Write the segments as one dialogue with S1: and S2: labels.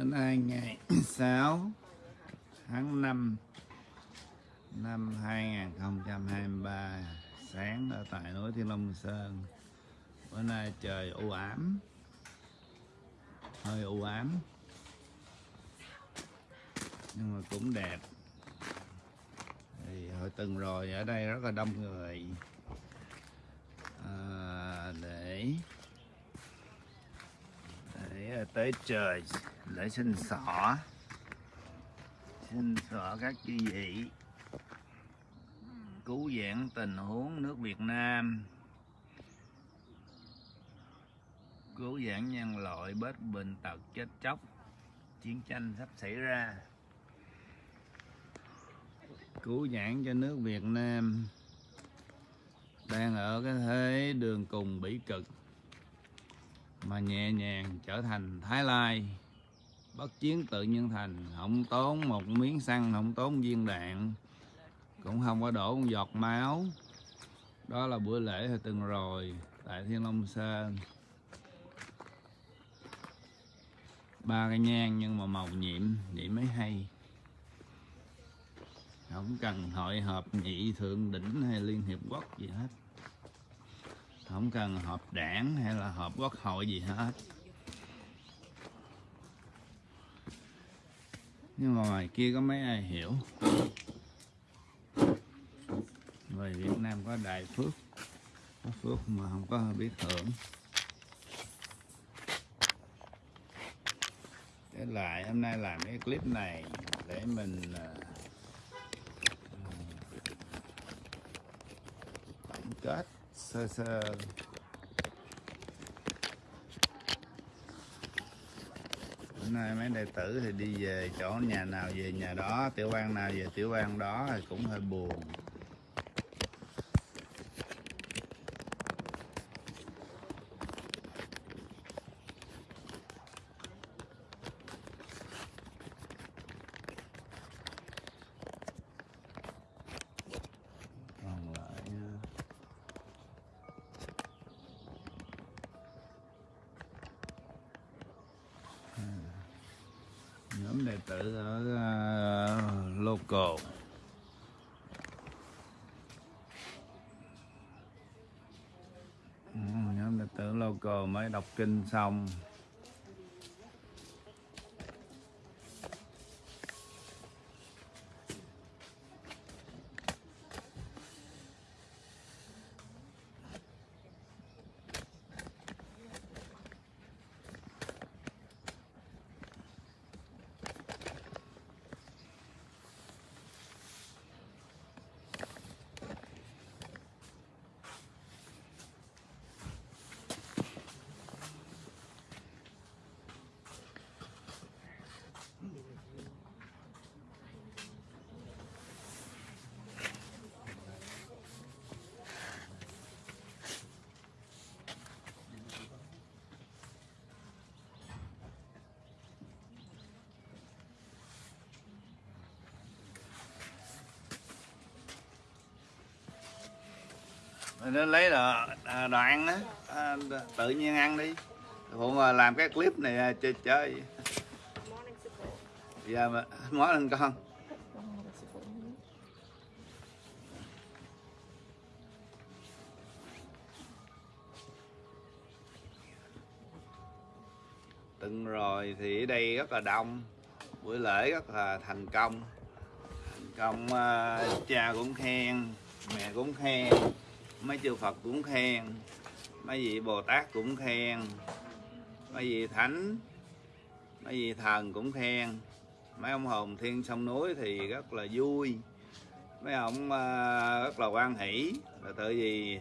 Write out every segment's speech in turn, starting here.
S1: hôm nay ngày 6 tháng 5 năm 2023 sáng ở tại núi Thiên Long Sơn. Bữa nay trời u ám, hơi u ám, nhưng mà cũng đẹp. Thì hồi tuần rồi ở đây rất là đông người à, để để tới trời để xin xỏ. Xin xỏ các chư vị. Cứu vãn tình huống nước Việt Nam. Cứu vãn nhân loại bớt bệnh tật chết chóc. Chiến tranh sắp xảy ra. Cứu vãn cho nước Việt Nam. Đang ở cái thế đường cùng bỉ cực mà nhẹ nhàng trở thành Thái Lai. Bất chiến tự nhiên thành, không tốn một miếng xăng, không tốn viên đạn, cũng không có đổ một giọt máu. Đó là bữa lễ hồi từng rồi, tại Thiên Long Sơn. Ba cái nhang nhưng mà màu nhiệm vậy mới hay. Không cần hội họp nhị thượng đỉnh hay liên hiệp quốc gì hết không cần họp đảng hay là họp quốc hội gì hết. Nhưng mà ngoài kia có mấy ai hiểu? Người Việt Nam có đại phước. Có phước mà không có biết hưởng Thế lại hôm nay làm cái clip này để mình ờ, tổng kết sờ sờ Bữa nay mấy đệ tử thì đi về chỗ nhà nào về nhà đó, tiểu bang nào về tiểu bang đó thì cũng hơi buồn còn lại uh, nhóm đệ tử ở uh, local Ừ, nhóm đệ tử local mới đọc kinh xong nó lấy đồ à, đồ ăn á. À, tự nhiên ăn đi. Phụ mà làm cái clip này à, chơi chơi.
S2: Morning
S1: giờ mà món lên con. Từng rồi thì ở đây rất là đông. Buổi lễ rất là thành công. Thành công uh, cha cũng khen mẹ cũng khen mấy chư Phật cũng khen mấy vị Bồ Tát cũng khen mấy vị thánh mấy vị thần cũng khen. Mấy ông hồn thiên sông núi thì rất là vui. Mấy ông ờ, rất là quan hỷ. Là tự vì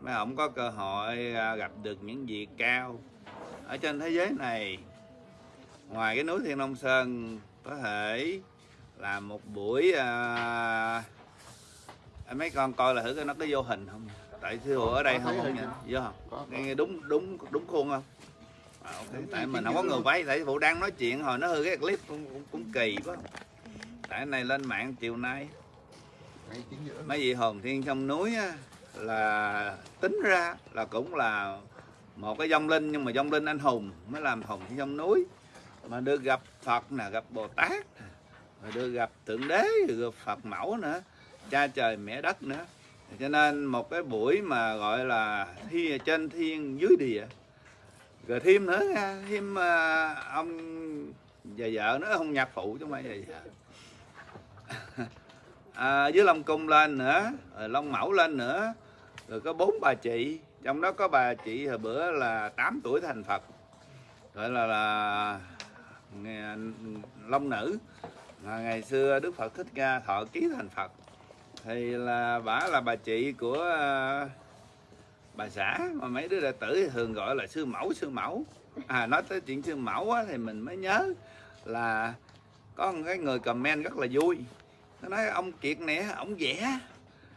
S1: mấy ông có cơ hội ờ, gặp được những vị cao. Ở trên thế giới này ngoài cái núi Thiên Long Sơn có thể làm một buổi uh, mấy con coi là thử coi nó có vô hình không? Tại phụ ở đây không không nha? vô không?
S3: Có, có.
S1: nghe đúng đúng đúng khuôn không? À, ok.
S3: Đúng,
S1: tại mình không có người quay tại phụ đang nói chuyện hồi nó hư cái clip cũng, cũng, cũng kỳ quá. Tại cái này lên mạng chiều nay. Mấy vị hồn thiên trong núi á, là tính ra là cũng là một cái dông linh nhưng mà dông linh anh hùng mới làm hồn thiên trong núi. Mà được gặp phật nè gặp bồ tát rồi được gặp thượng đế rồi gặp phật mẫu nữa cha trời mẹ đất nữa. Cho nên một cái buổi mà gọi là thi trên thiên dưới địa. Rồi thêm nữa nha, thêm à, ông và vợ nữa không nhạc phụ chứ mà vậy vợ. À, với long cung lên nữa rồi long mẫu lên nữa. Rồi có bốn bà chị trong đó có bà chị hồi bữa là 8 tuổi thành phật. Gọi là là long nữ. Mà ngày xưa đức phật thích ca thọ ký thành phật thì là bà là bà chị của ờ, bà xã mà mấy đứa đệ tử thường gọi là sư mẫu sư mẫu. À nói tới chuyện sư mẫu á, thì mình mới nhớ là có một cái người comment rất là vui. Nó nói ông kiệt nè ông vẽ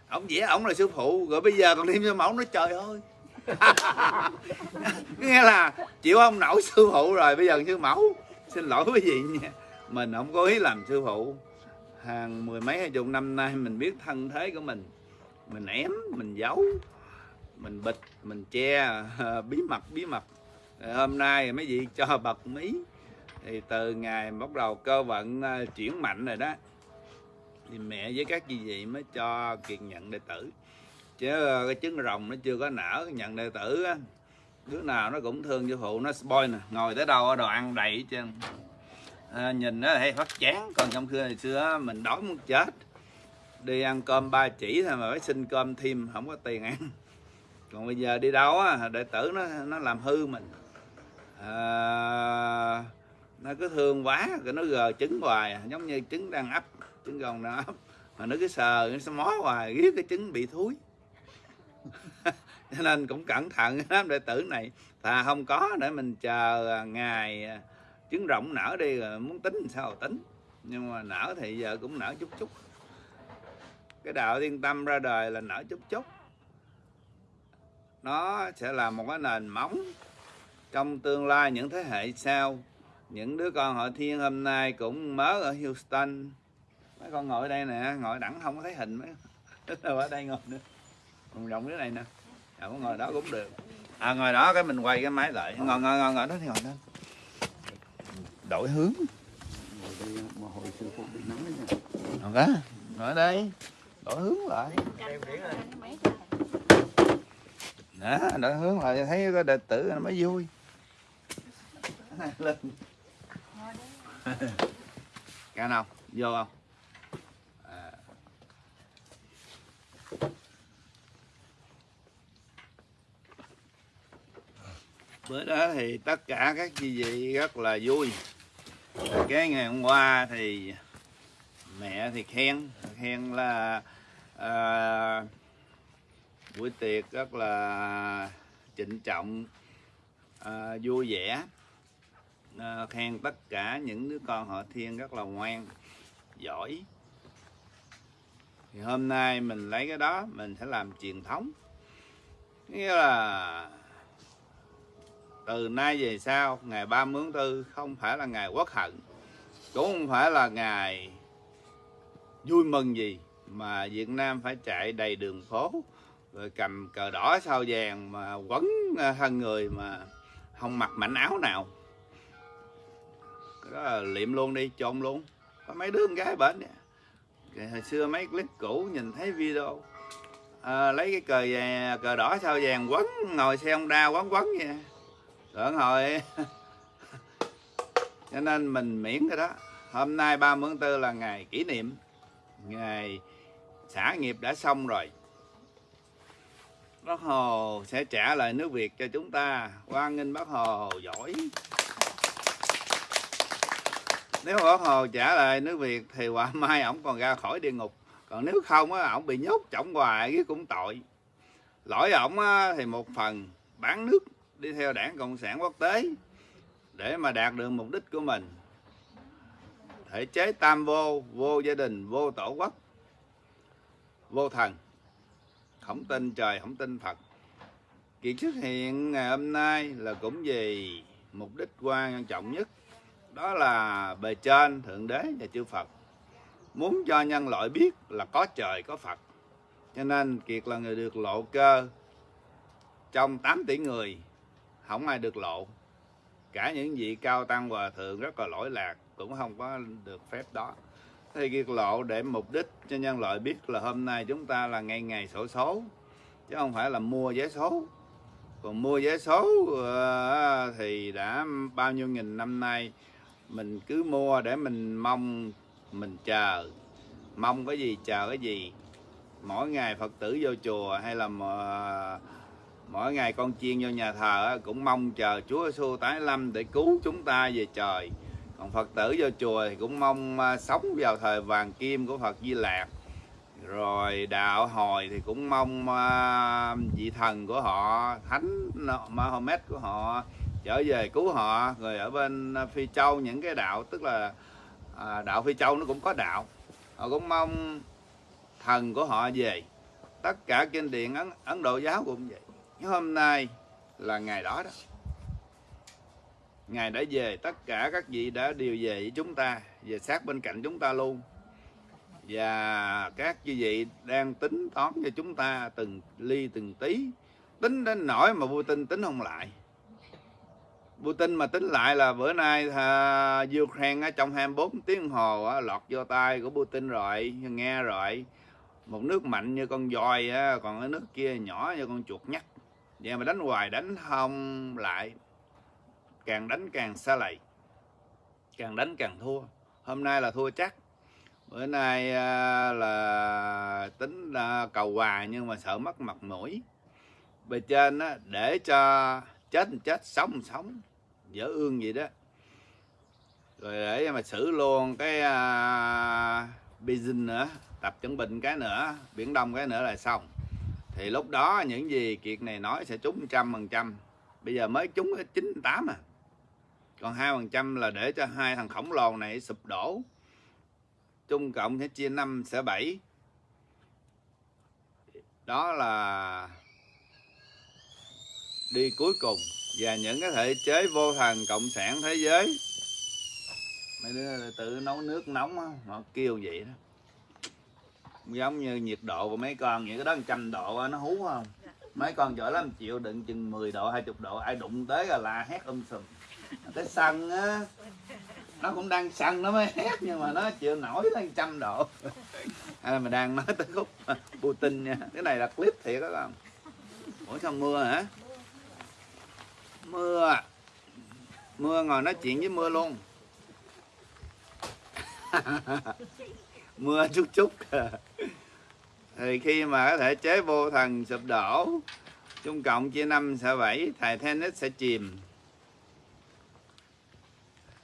S1: ông vẽ ông là sư phụ rồi bây giờ còn thêm sư mẫu nói trời ơi. Nghe là chịu ông nổi sư phụ rồi bây giờ sư mẫu. Xin lỗi quý vị nha mình không có ý làm sư phụ hàng mười mấy, hai chục năm nay mình biết thân thế của mình. Mình ém, mình giấu, mình bịt, mình che, bí mật bí mật. Hôm nay mấy vị cho bật mí. Thì từ ngày bắt đầu cơ vận à, chuyển mạnh rồi đó, thì mẹ với các chị vị mới cho kiệt nhận đệ tử. Chứ à, cái trứng rồng nó chưa có nở nhận đệ tử á, đứa nào nó cũng thương sư phụ, nó spoil nè. Ngồi tới đâu đồ ăn đầy hết trơn à, nhìn nó hay phát chán. Còn trong xưa ngày xưa mình đói muốn chết. Đi ăn cơm ba chỉ thôi mà phải xin cơm thêm không có tiền ăn. Còn bây giờ đi đâu á đệ tử nó nó làm hư mình. À, nó cứ thương quá rồi nó gờ trứng hoài giống như trứng đang ấp trứng gồng đang ấp. Mà nó cứ sờ nó mó hoài riết cái trứng bị thúi. Cho nên cũng cẩn thận lắm đệ tử này. Thà không có để mình chờ ngày à, trứng rộng nở đi rồi muốn tính sao? Tính. Nhưng mà nở thì giờ cũng nở chút chút. Cái đạo thiên tâm ra đời là nở chút chút. Nó sẽ là một cái nền móng. Trong tương lai những thế hệ sau những đứa con họ thiên hôm nay cũng mới ở Houston. Mấy con ngồi đây nè ngồi đẳng không có thấy hình mấy. Ở đây ngồi nữa. Còn rộng cái này nè. À, ngồi đó cũng được. À ngồi đó cái mình quay cái máy lại. Ngồi ngồi ngồi ngồi đó thì ngồi đó đổi hướng
S3: Ngồi đây mà hồi sư phụ bị nắng đổi hướng,
S1: ngồi đó ngồi ở đây đổi hướng lại. Đó đổi hướng lại thấy có đệ tử nó mới vui. Lên. Cả nào vô không? À. bữa đó thì tất cả các chị vị rất là vui cái ngày hôm qua thì mẹ thì khen khen là à, buổi tiệc rất là trịnh trọng à, vui vẻ. À, khen tất cả những đứa con họ thiên rất là ngoan giỏi. Thì hôm nay mình lấy cái đó mình sẽ làm truyền thống. Nghĩa là từ nay về sau ngày 30 tháng 4 không phải là ngày quốc hận cũng không phải là ngày vui mừng gì mà Việt Nam phải chạy đầy đường phố rồi cầm cờ đỏ sao vàng mà quấn à, thân người mà không mặc mảnh áo nào. Cái đó là liệm luôn đi trộn luôn. Có mấy đứa con gái bệnh nè. Hồi xưa mấy clip cũ nhìn thấy video à, lấy cái cờ vàng, cờ đỏ sao vàng quấn ngồi xe Honda quấn quấn vậy tưởng hồi cho nên mình miễn rồi đó. Hôm nay 30 tháng 4 là ngày kỷ niệm. Ngày xã nghiệp đã xong rồi. Bác hồ sẽ trả lời nước việt cho chúng ta. Hoan nghênh bác hồ giỏi. Nếu bác hồ trả lời nước việt thì quả mai ổng còn ra khỏi địa ngục. Còn nếu không á, ổng bị nhốt trọng hoài, cái cũng tội. Lỗi ổng thì một phần bán nước đi theo đảng cộng sản quốc tế để mà đạt được mục đích của mình. Thể chế tam vô vô gia đình, vô tổ quốc, vô thần. Không tin trời, không tin phật. Kiệt xuất hiện ngày hôm nay là cũng vì mục đích quan trọng nhất, đó là bề trên, thượng đế và chư phật. Muốn cho nhân loại biết là có trời, có phật. Cho nên kiệt là người được lộ cơ trong 8 tỷ người không ai được lộ cả những vị cao tăng hòa thượng rất là lỗi lạc cũng không có được phép đó. Thì việc lộ để mục đích cho nhân loại biết là hôm nay chúng ta là ngày ngày sổ số, chứ không phải là mua vé số. Còn mua vé số à, thì đã bao nhiêu nghìn năm nay, mình cứ mua để mình mong, mình chờ. Mong cái gì, chờ cái gì? Mỗi ngày phật tử vô chùa hay là mà mỗi ngày con chiên vô nhà thờ cũng mong chờ Chúa Giêsu tái lâm để cứu chúng ta về trời. Còn Phật tử vô chùa thì cũng mong à, sống vào thời vàng kim của Phật Di Lạc rồi đạo hồi thì cũng mong à, vị thần của họ thánh Mahomet của họ trở về cứu họ. Rồi ở bên Phi Châu những cái đạo tức là à, đạo Phi Châu nó cũng có đạo. Họ cũng mong thần của họ về. Tất cả kinh điển Ấn, Ấn Độ giáo cũng vậy nhưng hôm nay là ngày đó đó. Ngài đã về tất cả các vị đã đều về với chúng ta về sát bên cạnh chúng ta luôn. Và các chư vị đang tính toán cho chúng ta từng ly từng tí. Tính đến nỗi mà vua tin tính không lại. Vua tin mà tính lại là bữa nay à, Ukraine trong 24 tiếng hồ á, lọt vô tay của Putin rồi nghe rồi. Một nước mạnh như con voi á, còn cái nước kia nhỏ như con chuột nhắt vậy mà đánh hoài đánh không lại. Càng đánh càng xa lầy. Càng đánh càng thua. Hôm nay là thua chắc. Bữa nay à, là tính cầu hòa nhưng mà sợ mất mặt mũi. Bề trên á, để cho chết chết sống sống. Dở ương gì đó. Rồi để mà xử luôn cái uh, business nữa tập chuẩn bình cái nữa biển đông cái nữa là xong thì lúc đó những gì kiệt này nói sẽ trúng trăm phần trăm. Bây giờ mới trúng chín tám à. Còn hai phần trăm là để cho hai thằng khổng lồ này sụp đổ. Trung cộng sẽ chia năm sẽ bảy. Đó là đi cuối cùng và những cái thể chế vô thần cộng sản thế giới. Mấy đứa tự nấu nước nóng đó, họ kêu vậy đó giống như nhiệt độ của mấy con những cái đó trăm độ nó hú không? Mấy con giỏi lắm, chịu đựng chừng 10 độ 20 độ, ai đụng tới là la hét um sùm. Cái sân á, nó cũng đang sân nó mới hét, nhưng mà nó chịu nổi lên trăm độ. Hay là mình đang nói tới khúc Putin nha, cái này là clip thiệt đó con. Ủa sao mưa hả? Mưa à? mưa ngồi nói chuyện với mưa luôn. mưa chút chút. Thì khi mà có thể chế vô thần sụp đổ trung cộng chia năm sẽ bảy thầy tennis sẽ chìm.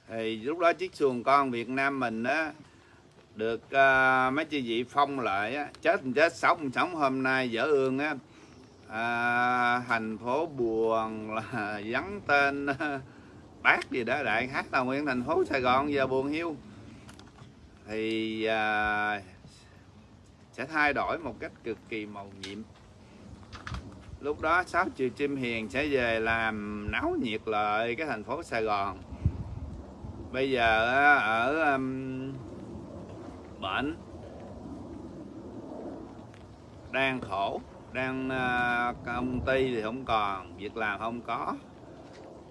S1: Thì lúc đó chiếc xuồng con Việt Nam mình á được uh, mấy chị vị phong lại á chết chết sống sống. Hôm nay dở ương á à, thành phố buồn là vắng tên à, bác gì đó đại hát là nguyên thành phố Sài Gòn giờ buồn hiu thì à, sẽ thay đổi một cách cực kỳ màu nhiệm. Lúc đó sáu triệu chim hiền sẽ về làm náo nhiệt lại cái thành phố Sài Gòn. Bây giờ ở um, bệnh đang khổ đang uh, công ty thì không còn việc làm không có.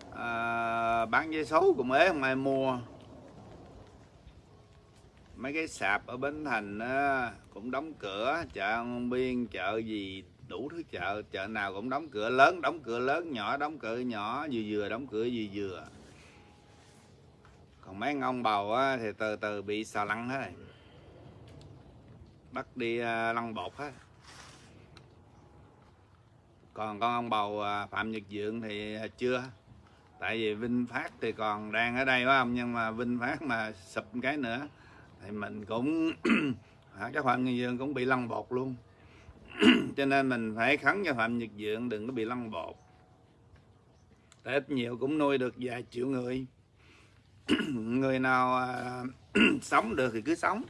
S1: Uh, bán giấy số cũng ế không ai mua mấy cái sạp ở bến thành á, cũng đóng cửa. Chợ An Biên chợ gì đủ thứ chợ. Chợ nào cũng đóng cửa. Lớn đóng cửa lớn nhỏ đóng cửa nhỏ vừa vừa đóng cửa vừa vừa. Còn mấy ông bầu á, thì từ từ bị xà lăn hết rồi. Bắt đi à, lăn bột hết. Còn con ông bầu à, phạm nhật dượng thì chưa. Tại vì vinh phát thì còn đang ở đây phải không? Nhưng mà vinh phát mà sụp cái nữa thì mình cũng các phạm nhật dượng cũng bị lăn bột luôn. Cho nên mình phải khấn cho phạm nhật dượng đừng có bị lăn bột. Tại ít nhiều cũng nuôi được vài triệu người. Người nào à, sống được thì cứ sống.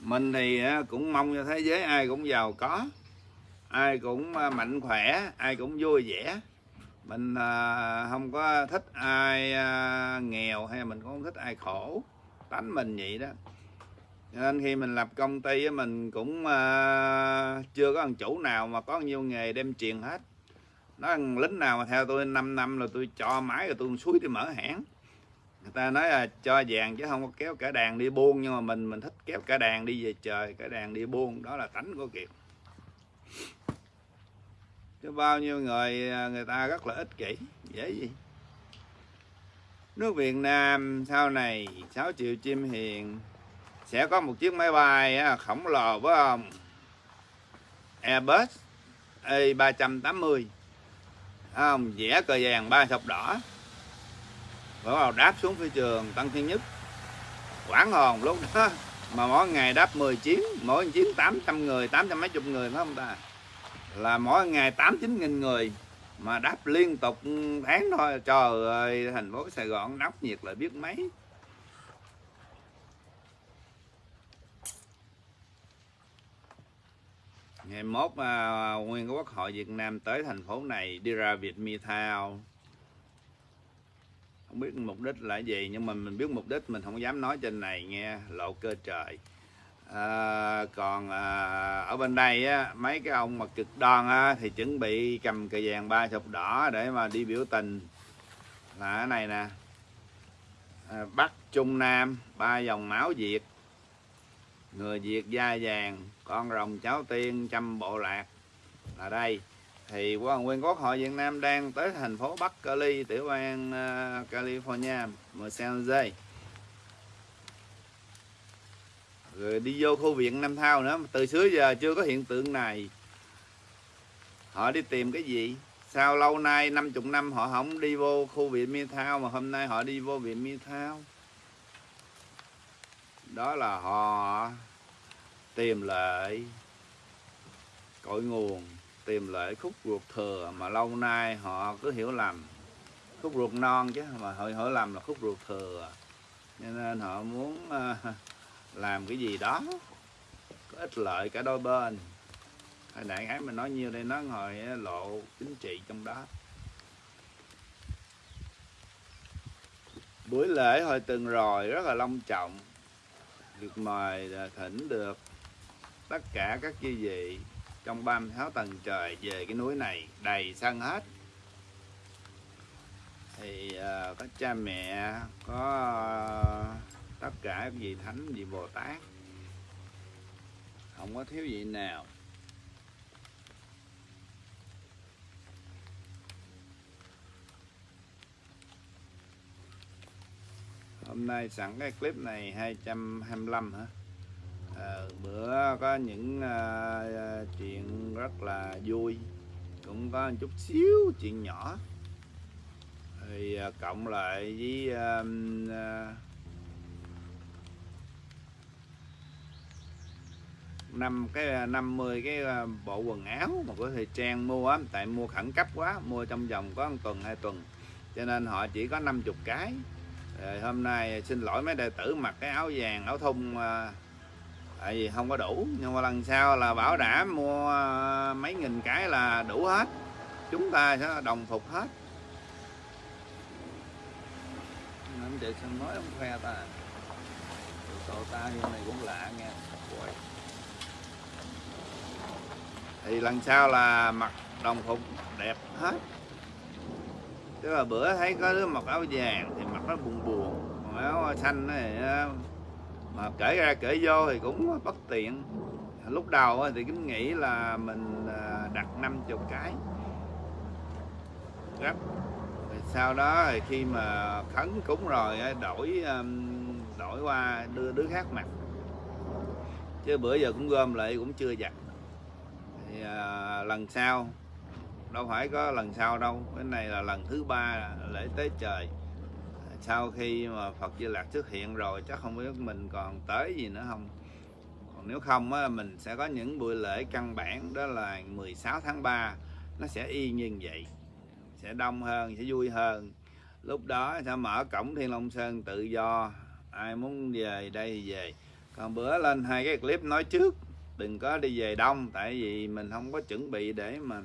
S1: Mình thì à, cũng mong cho thế giới ai cũng giàu có ai cũng à, mạnh khỏe ai cũng vui vẻ. Mình à, không có thích ai à, nghèo hay mình cũng không thích ai khổ tánh mình vậy đó. Cho nên khi mình lập công ty mình cũng à, chưa có thằng chủ nào mà có nhiều nghề đem truyền hết. Nói thằng lính nào mà theo tôi 5 năm là tôi cho máy rồi tôi suối tôi mở hãng. Người ta nói là cho vàng chứ không có kéo cả đàn đi buôn, nhưng mà mình mình thích kéo cả đàn đi về trời, cả đàn đi buôn. Đó là tánh của kiệt. Chứ bao nhiêu người à, người ta rất là ích kỷ. Dễ gì? Nước Việt Nam sau này 6 triệu chim hiền sẽ có một chiếc máy bay khổng lồ với ông Airbus A380 ông vẽ cờ vàng ba sọc đỏ. Bắt đầu đáp xuống phi trường Tân Thiên Nhất. Quảng hồn lúc đó, mà mỗi ngày đáp 10 chuyến, mỗi chuyến 800 người 800 mấy chục người, phải không ta là mỗi ngày 8 9 nghìn người mà đáp liên tục tháng thôi. Trời ơi thành phố Sài Gòn nóng nhiệt là biết mấy. Ngày mốt à, nguyên quốc hội Việt Nam tới thành phố này đi ra Việt Mi Thao. Không biết mục đích là gì nhưng mà mình biết mục đích mình không dám nói trên này nghe lộ cơ trời à, còn à, ở bên đây á, mấy cái ông mà cực đoan á, thì chuẩn bị cầm cờ vàng ba sọc đỏ để mà đi biểu tình. Là cái này nè. À, Bắc Trung Nam ba dòng máu Việt. Người Việt da vàng con rồng cháu tiên trăm bộ lạc. Là đây. Thì quan nguyên quốc hội Việt Nam đang tới thành phố Bắc Cali tiểu bang uh, California Los Angeles. Rồi đi vô khu viện Nam Thao nữa. Từ xưa giờ chưa có hiện tượng này. Họ đi tìm cái gì? Sao lâu nay 50 năm họ không đi vô khu viện Mi Thao mà hôm nay họ đi vô viện Mi Thao? Đó là họ tìm lại cội nguồn tìm lại khúc ruột thừa mà lâu nay họ cứ hiểu lầm. Khúc ruột non chứ mà họ hiểu lầm là khúc ruột thừa. Cho nên họ muốn uh, làm cái gì đó có ích lợi cả đôi bên. Hồi nãy hãy mình nói nhiêu đây nó ngồi lộ chính trị trong đó. Buổi lễ hồi từng rồi rất là long trọng. Được mời à, thỉnh được tất cả các chư vị trong 36 tầng trời về cái núi này đầy sân hết. Thì uh, có cha mẹ có uh, tất cả các vị thánh vị bồ tát. Không có thiếu gì nào. Hôm nay sẵn cái clip này 225 hả? À, bữa có những à, chuyện rất là vui. Cũng có một chút xíu chuyện nhỏ. Thì à, cộng lại với à, à, năm, cái à, 50 cái à, bộ quần áo mà có thời trang mua á, tại mua khẩn cấp quá, mua trong vòng có một tuần, hai tuần. Cho nên họ chỉ có 50 cái. Rồi hôm nay xin lỗi mấy đệ tử mặc cái áo vàng, áo thun à, tại vì không có đủ. Nhưng mà lần sau là bảo đảm mua mấy nghìn cái là đủ hết. Chúng ta sẽ đồng phục hết. Anh chị sao nói không khoe ta. Cậu ta như này cũng lạ nha Quay thì lần sau là mặc đồng phục đẹp hết. Tức là bữa thấy có đứa mặc áo vàng thì mặc nó buồn buồn, còn áo xanh này ờ, mà kể ra kể vô thì cũng bất tiện. Lúc đầu thì kính nghĩ là mình ờ, đặt 50 cái. Gấp. Rồi sau đó thì khi mà khấn cúng rồi đổi đổi qua đưa đứa khác mặc. Chứ bữa giờ cũng gom lại cũng chưa giặt thì à, lần sau đâu phải có lần sau đâu cái này là lần thứ ba lễ tế trời. Sau khi mà Phật Di Lạc xuất hiện rồi chắc không biết mình còn tới gì nữa không. Còn nếu không á, mình sẽ có những buổi lễ căn bản đó là 16 tháng 3 nó sẽ y như vậy sẽ đông hơn sẽ vui hơn. Lúc đó sẽ mở cổng Thiên Long Sơn tự do. Ai muốn về đây thì về. Còn bữa lên hai cái clip nói trước đừng có đi về đông, tại vì mình không có chuẩn bị để mà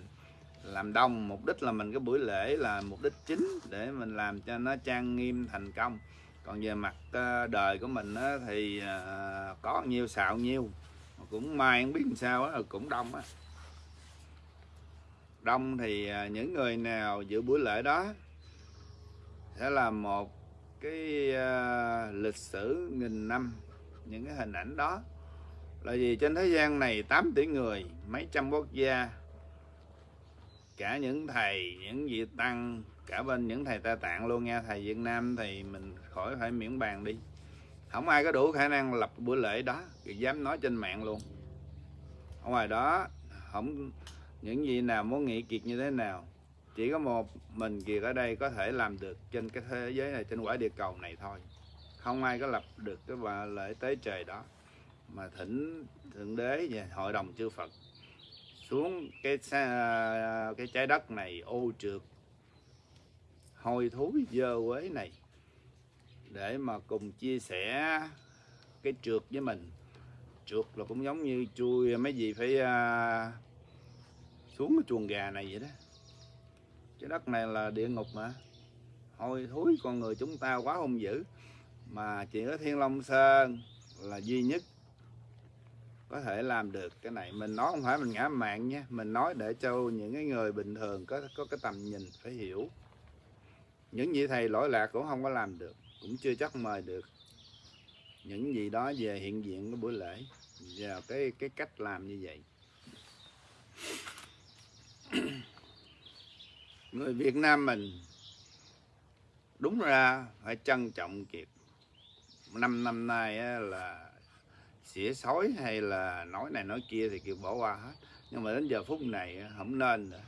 S1: làm đông. Mục đích là mình cái buổi lễ là mục đích chính để mình làm cho nó trang nghiêm, thành công. Còn về mặt ờ, đời của mình thì ờ, có nhiêu xạo nhiêu cũng may không biết làm sao cũng đông á. Đông thì ờ, những người nào dự buổi lễ đó sẽ là một cái lịch sử nghìn năm, những cái hình ảnh đó là vì trên thế gian này 8 tỷ người, mấy trăm quốc gia, cả những thầy, những vị tăng, cả bên những thầy ta tạng luôn nha. Thầy Việt Nam thì mình khỏi phải miễn bàn đi. Không ai có đủ khả năng lập bữa lễ đó dám nói trên mạng luôn. Ở ngoài đó, không, những gì nào muốn nghĩ kiệt như thế nào, chỉ có một mình kiệt ở đây có thể làm được trên cái thế giới này, trên quả địa cầu này thôi. Không ai có lập được cái bà lễ tế trời đó mà thỉnh thượng đế và hội đồng chư Phật xuống cái cái trái đất này ô trượt hôi thối dơ quế này để mà cùng chia sẻ cái trượt với mình. Trượt là cũng giống như chui mấy gì phải uh, xuống cái chuồng gà này vậy đó. Trái đất này là địa ngục mà. Hôi thối con người chúng ta quá hung dữ. Mà chỉ có thiên long sơn là duy nhất có thể làm được cái này. Mình nói không phải mình ngã mạng nha, mình nói để cho những cái người bình thường có có cái tầm nhìn phải hiểu. Những vị thầy lỗi lạc cũng không có làm được, cũng chưa chắc mời được. Những gì đó về hiện diện cái buổi lễ, và cái cái cách làm như vậy. Người Việt Nam mình đúng ra phải trân trọng kiệt. Năm năm nay là xỉa sói hay là nói này nói kia thì kiều bỏ qua hết. Nhưng mà đến giờ phút này không nên nữa.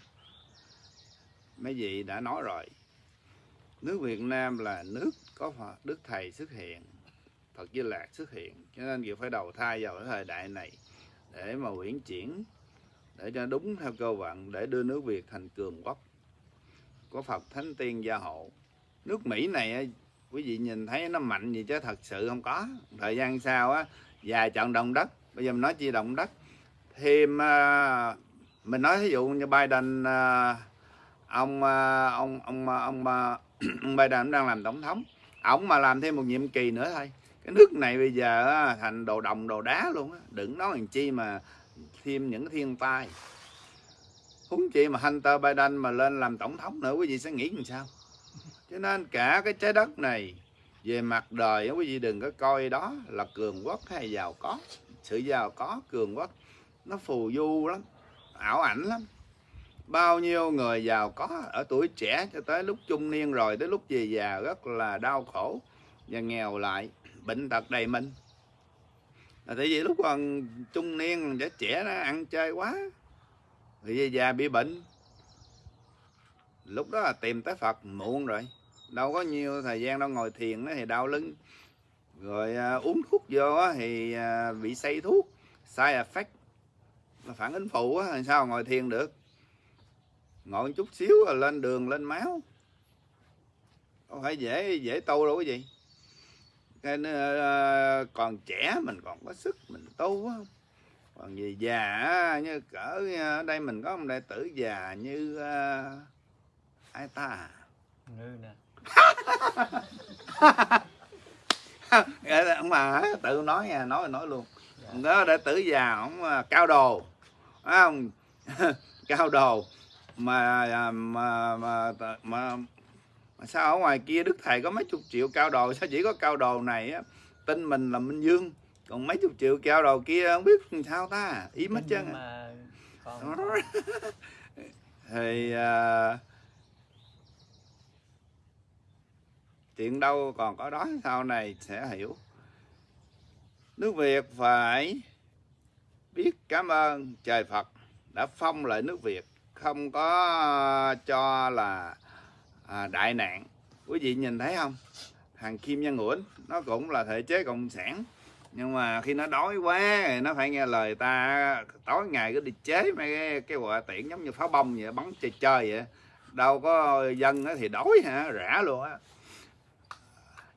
S1: Mấy vị đã nói rồi. Nước Việt Nam là nước có Phật Đức Thầy xuất hiện, Phật Di Lạc xuất hiện. Cho nên kiều phải đầu thai vào cái thời đại này để mà uyển chuyển, để cho đúng theo cơ vận, để đưa nước Việt thành cường quốc, có Phật Thánh Tiên gia hộ. Nước Mỹ này quý vị nhìn thấy nó mạnh gì chứ? Thật sự không có. Thời gian sau á và trận động đất. Bây giờ mình nói chi động đất. Thêm à, mình nói ví dụ như Biden à, à, ông ông à, ông ông, ông, ông Biden đang làm tổng thống. Ổng mà làm thêm một nhiệm kỳ nữa thôi. Cái nước này bây giờ thành đồ đồng đồ đá luôn á. Đừng nói làm chi mà thêm những thiên tai. Huống chi mà Hunter Biden mà lên làm tổng thống nữa quý vị sẽ nghĩ làm sao? Cho nên cả cái trái đất này về mặt đời quý vị đừng có coi đó là cường quốc hay giàu có. Sự giàu có, cường quốc, nó phù du lắm, ảo ảnh lắm. Bao nhiêu người giàu có, ở tuổi trẻ cho tới lúc trung niên rồi, tới lúc về già, rất là đau khổ và nghèo lại, bệnh tật đầy mình. Là tại vì lúc còn trung niên, trẻ trẻ nó ăn chơi quá thì về già bị bệnh. Lúc đó là tìm tới Phật, muộn rồi đâu có nhiều thời gian đâu ngồi thiền thì đau lưng. Rồi à, uống thuốc vô thì à, bị say thuốc side effect. Là phản ứng phụ á làm sao ngồi thiền được. Ngồi chút xíu là lên đường lên máu. Không phải dễ dễ tu đâu cái gì. Nên à, còn trẻ mình còn có sức mình tu á. Còn gì già như cỡ à, ở đây mình có một đại tử già như uh, ai ta
S4: à? như
S1: nè ông bà tự nói nha nói nói luôn. Đó đệ tử già ông à, cao đồ. Không? Cao đồ. Mà à, mà mà, mà, mà, mà sao ở ngoài kia đức thầy có mấy chục triệu cao đồ? Sao chỉ có cao đồ này á? Tin mình là minh dương. Còn mấy chục triệu cao đồ kia không biết sao ta? Ý mất chân
S4: Nhưng
S1: à.
S4: mà còn
S1: thì à, chuyện đâu còn có đó sau này sẽ hiểu. Nước Việt phải biết cảm ơn trời Phật đã phong lại nước Việt không có cho là à, đại nạn. Quý vị nhìn thấy không? Thằng Kim Nhân nguyễn nó cũng là thể chế cộng sản nhưng mà khi nó đói quá thì nó phải nghe lời ta tối ngày cứ đi chế mấy cái, cái quả tiễn giống như pháo bông vậy bắn chơi chơi vậy. Đâu có dân thì đói hả? Rã luôn á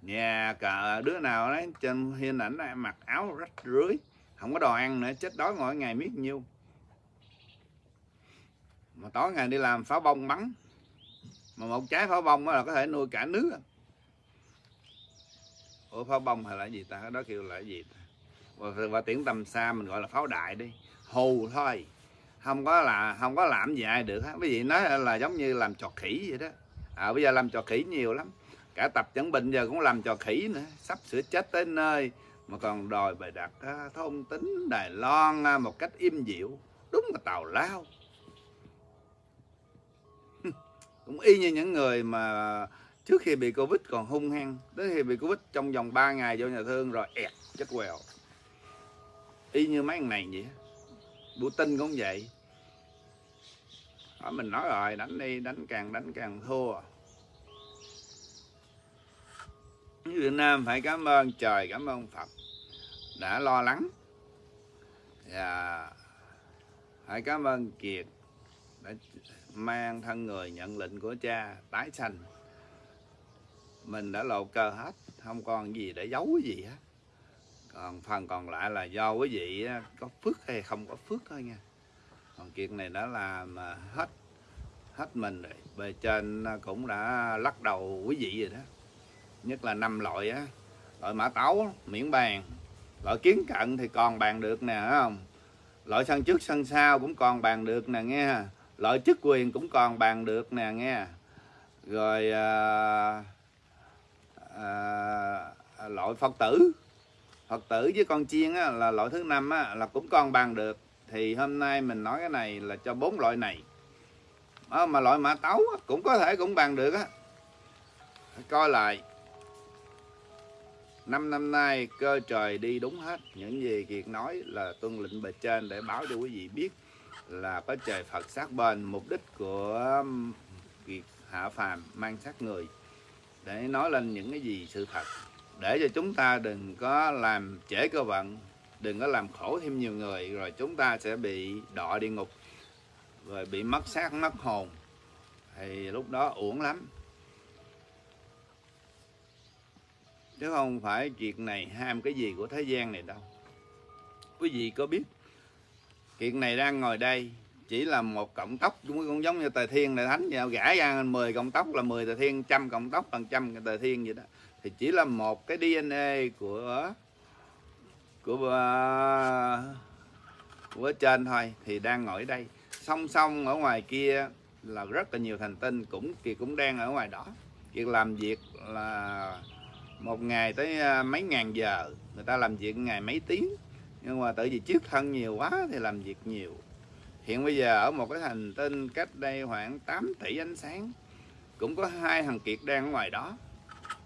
S1: nhà cả đứa nào đấy trên hình ảnh này mặc áo rách rưới không có đồ ăn nữa chết đói mỗi ngày biết nhiêu. Mà tối ngày đi làm pháo bông bắn. Mà một trái pháo bông là có thể nuôi cả nước. Ủa pháo bông hay là gì ta? Đó kêu là gì ta? Và, và tiếng tầm xa mình gọi là pháo đại đi. Hù thôi. Không có là không có làm gì ai được hết. Quý vị nói là giống như làm trò khỉ vậy đó. À, bây giờ làm trò khỉ nhiều lắm cả tập chẩn bệnh giờ cũng làm trò khỉ nữa. Sắp sửa chết tới nơi. Mà còn đòi bày đặt à, thông tính Đài Loan à, một cách im dịu. Đúng là tào lao. Cũng y như những người mà trước khi bị covid còn hung hăng. Đến khi bị covid trong vòng 3 ngày vô nhà thương rồi ẹt chết quèo y như mấy thằng này vậy. Putin cũng vậy. Đó, mình nói rồi đánh đi đánh càng đánh càng thua. Việt Nam phải cảm ơn trời, cảm ơn Phật đã lo lắng. Và phải cảm ơn Kiệt đã mang thân người nhận lệnh của cha tái sanh. Mình đã lộ cơ hết, không còn gì để giấu cái gì hết. Còn phần còn lại là do quý vị có phước hay không có phước thôi nha. Còn Kiệt này đã làm hết hết mình rồi. Bề trên cũng đã lắc đầu quý vị rồi đó nhất là năm loại á. Loại mã tấu miễn bàn. Loại kiến cận thì còn bàn được nè không? Loại sân trước sân sau cũng còn bàn được nè nghe loại chức quyền cũng còn bàn được nè nghe. Rồi à, à, loại phật tử. Phật tử với con chiên á, là loại thứ năm á, là cũng còn bàn được. Thì hôm nay mình nói cái này là cho bốn loại này. À, mà loại mã tấu á, cũng có thể cũng bàn được á. Coi lại năm năm nay, cơ trời đi đúng hết. Những gì kiệt nói là tuân lệnh bề trên để báo cho quý vị biết là có trời phật sát bên. Mục đích của kiệt hạ phàm mang sát người để nói lên những cái gì sự thật. Để cho chúng ta đừng có làm trễ cơ vận, đừng có làm khổ thêm nhiều người, rồi chúng ta sẽ bị đọa địa ngục, rồi bị mất xác, mất hồn. Thì lúc đó uổng lắm. Chứ không phải chuyện này ham cái gì của thế gian này đâu. Quý vị có biết chuyện này đang ngồi đây chỉ là một cộng tóc cũng giống như tề thiên đại thánh vậy, gã ra 10 cộng tóc là 10 tề thiên, trăm cộng tóc bằng trăm tề thiên vậy đó. Thì chỉ là một cái DNA của của à, của trên thôi, thì đang ngồi đây. Song song ở ngoài kia là rất là nhiều thành tinh cũng thì cũng đang ở ngoài đó. Việc làm việc là một ngày tới à, mấy ngàn giờ người ta làm việc ngày mấy tiếng. Nhưng mà tại vì chiếc thân nhiều quá thì làm việc nhiều. Hiện bây giờ ở một cái hành tinh cách đây khoảng 8 tỷ ánh sáng cũng có hai thằng kiệt đang ở ngoài đó.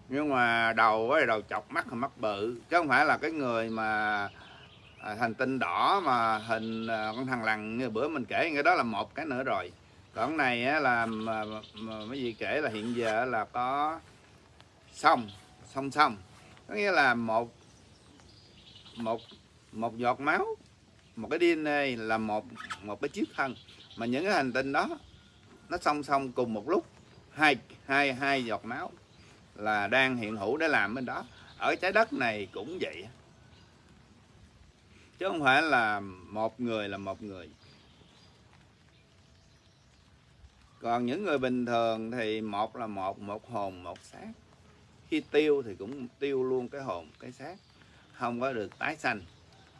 S1: Nhưng mà đầu ấy đầu chọc mắt là mắt bự. Chứ không phải là cái người mà à, hành tinh đỏ mà hình à, con thằng lằn. Như bữa mình kể cái đó là một cái nữa rồi. Còn này là mà, mà mấy gì kể là hiện giờ là có xong song song. Có nghĩa là một một một giọt máu, một cái DNA là một một cái chiếc thân. Mà những cái hành tinh đó, nó song song cùng một lúc, hai hai hai giọt máu là đang hiện hữu để làm bên đó. Ở trái đất này cũng vậy. Chứ không phải là một người là một người. Còn những người bình thường thì một là một một hồn, một xác khi tiêu thì cũng tiêu luôn cái hồn, cái xác. Không có được tái sanh.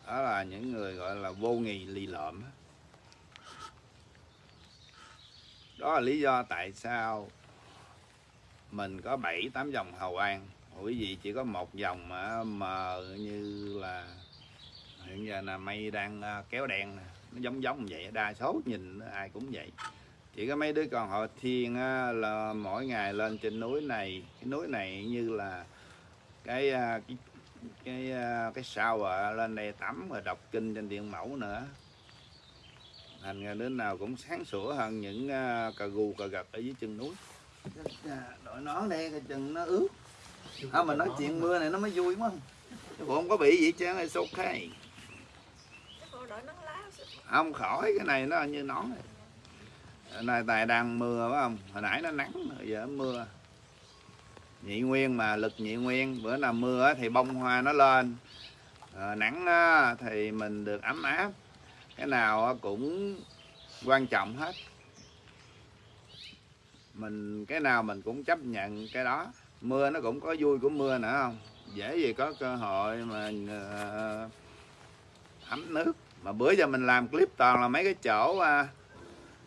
S1: Đó là những người gọi là vô nghị lì lợm đó là lý do tại sao mình có bảy, tám dòng hầu an. Quý vị chỉ có một dòng mà mờ như là hiện giờ là mây đang à, kéo đen nó giống giống vậy, đa số nhìn ai cũng vậy chỉ có mấy đứa con họ thiên á, là mỗi ngày lên trên núi này. Cái núi này như là cái à, cái cái à, cái sao à, lên đây tắm rồi đọc kinh trên điện mẫu nữa. Thành ra đứa nào cũng sáng sủa hơn những cà gu cà gật ở dưới chân núi. Đội nón đây cái chân nó ướt. À, mình nói chuyện mưa này nó mới vui quá chứ không có bị gì chứ
S2: đợi nắng lá
S1: không khỏi cái này nó như nón này nay tài đang mưa phải không? Hồi nãy nó nắng rồi giờ mưa. Nhị nguyên mà lực nhị nguyên bữa nào mưa thì bông hoa nó lên. À, nắng thì mình được ấm áp. Cái nào cũng quan trọng hết. Mình cái nào mình cũng chấp nhận cái đó. Mưa nó cũng có vui của mưa nữa không? Dễ gì có cơ hội mà uh, ấm nước. Mà bữa giờ mình làm clip toàn là mấy cái chỗ à,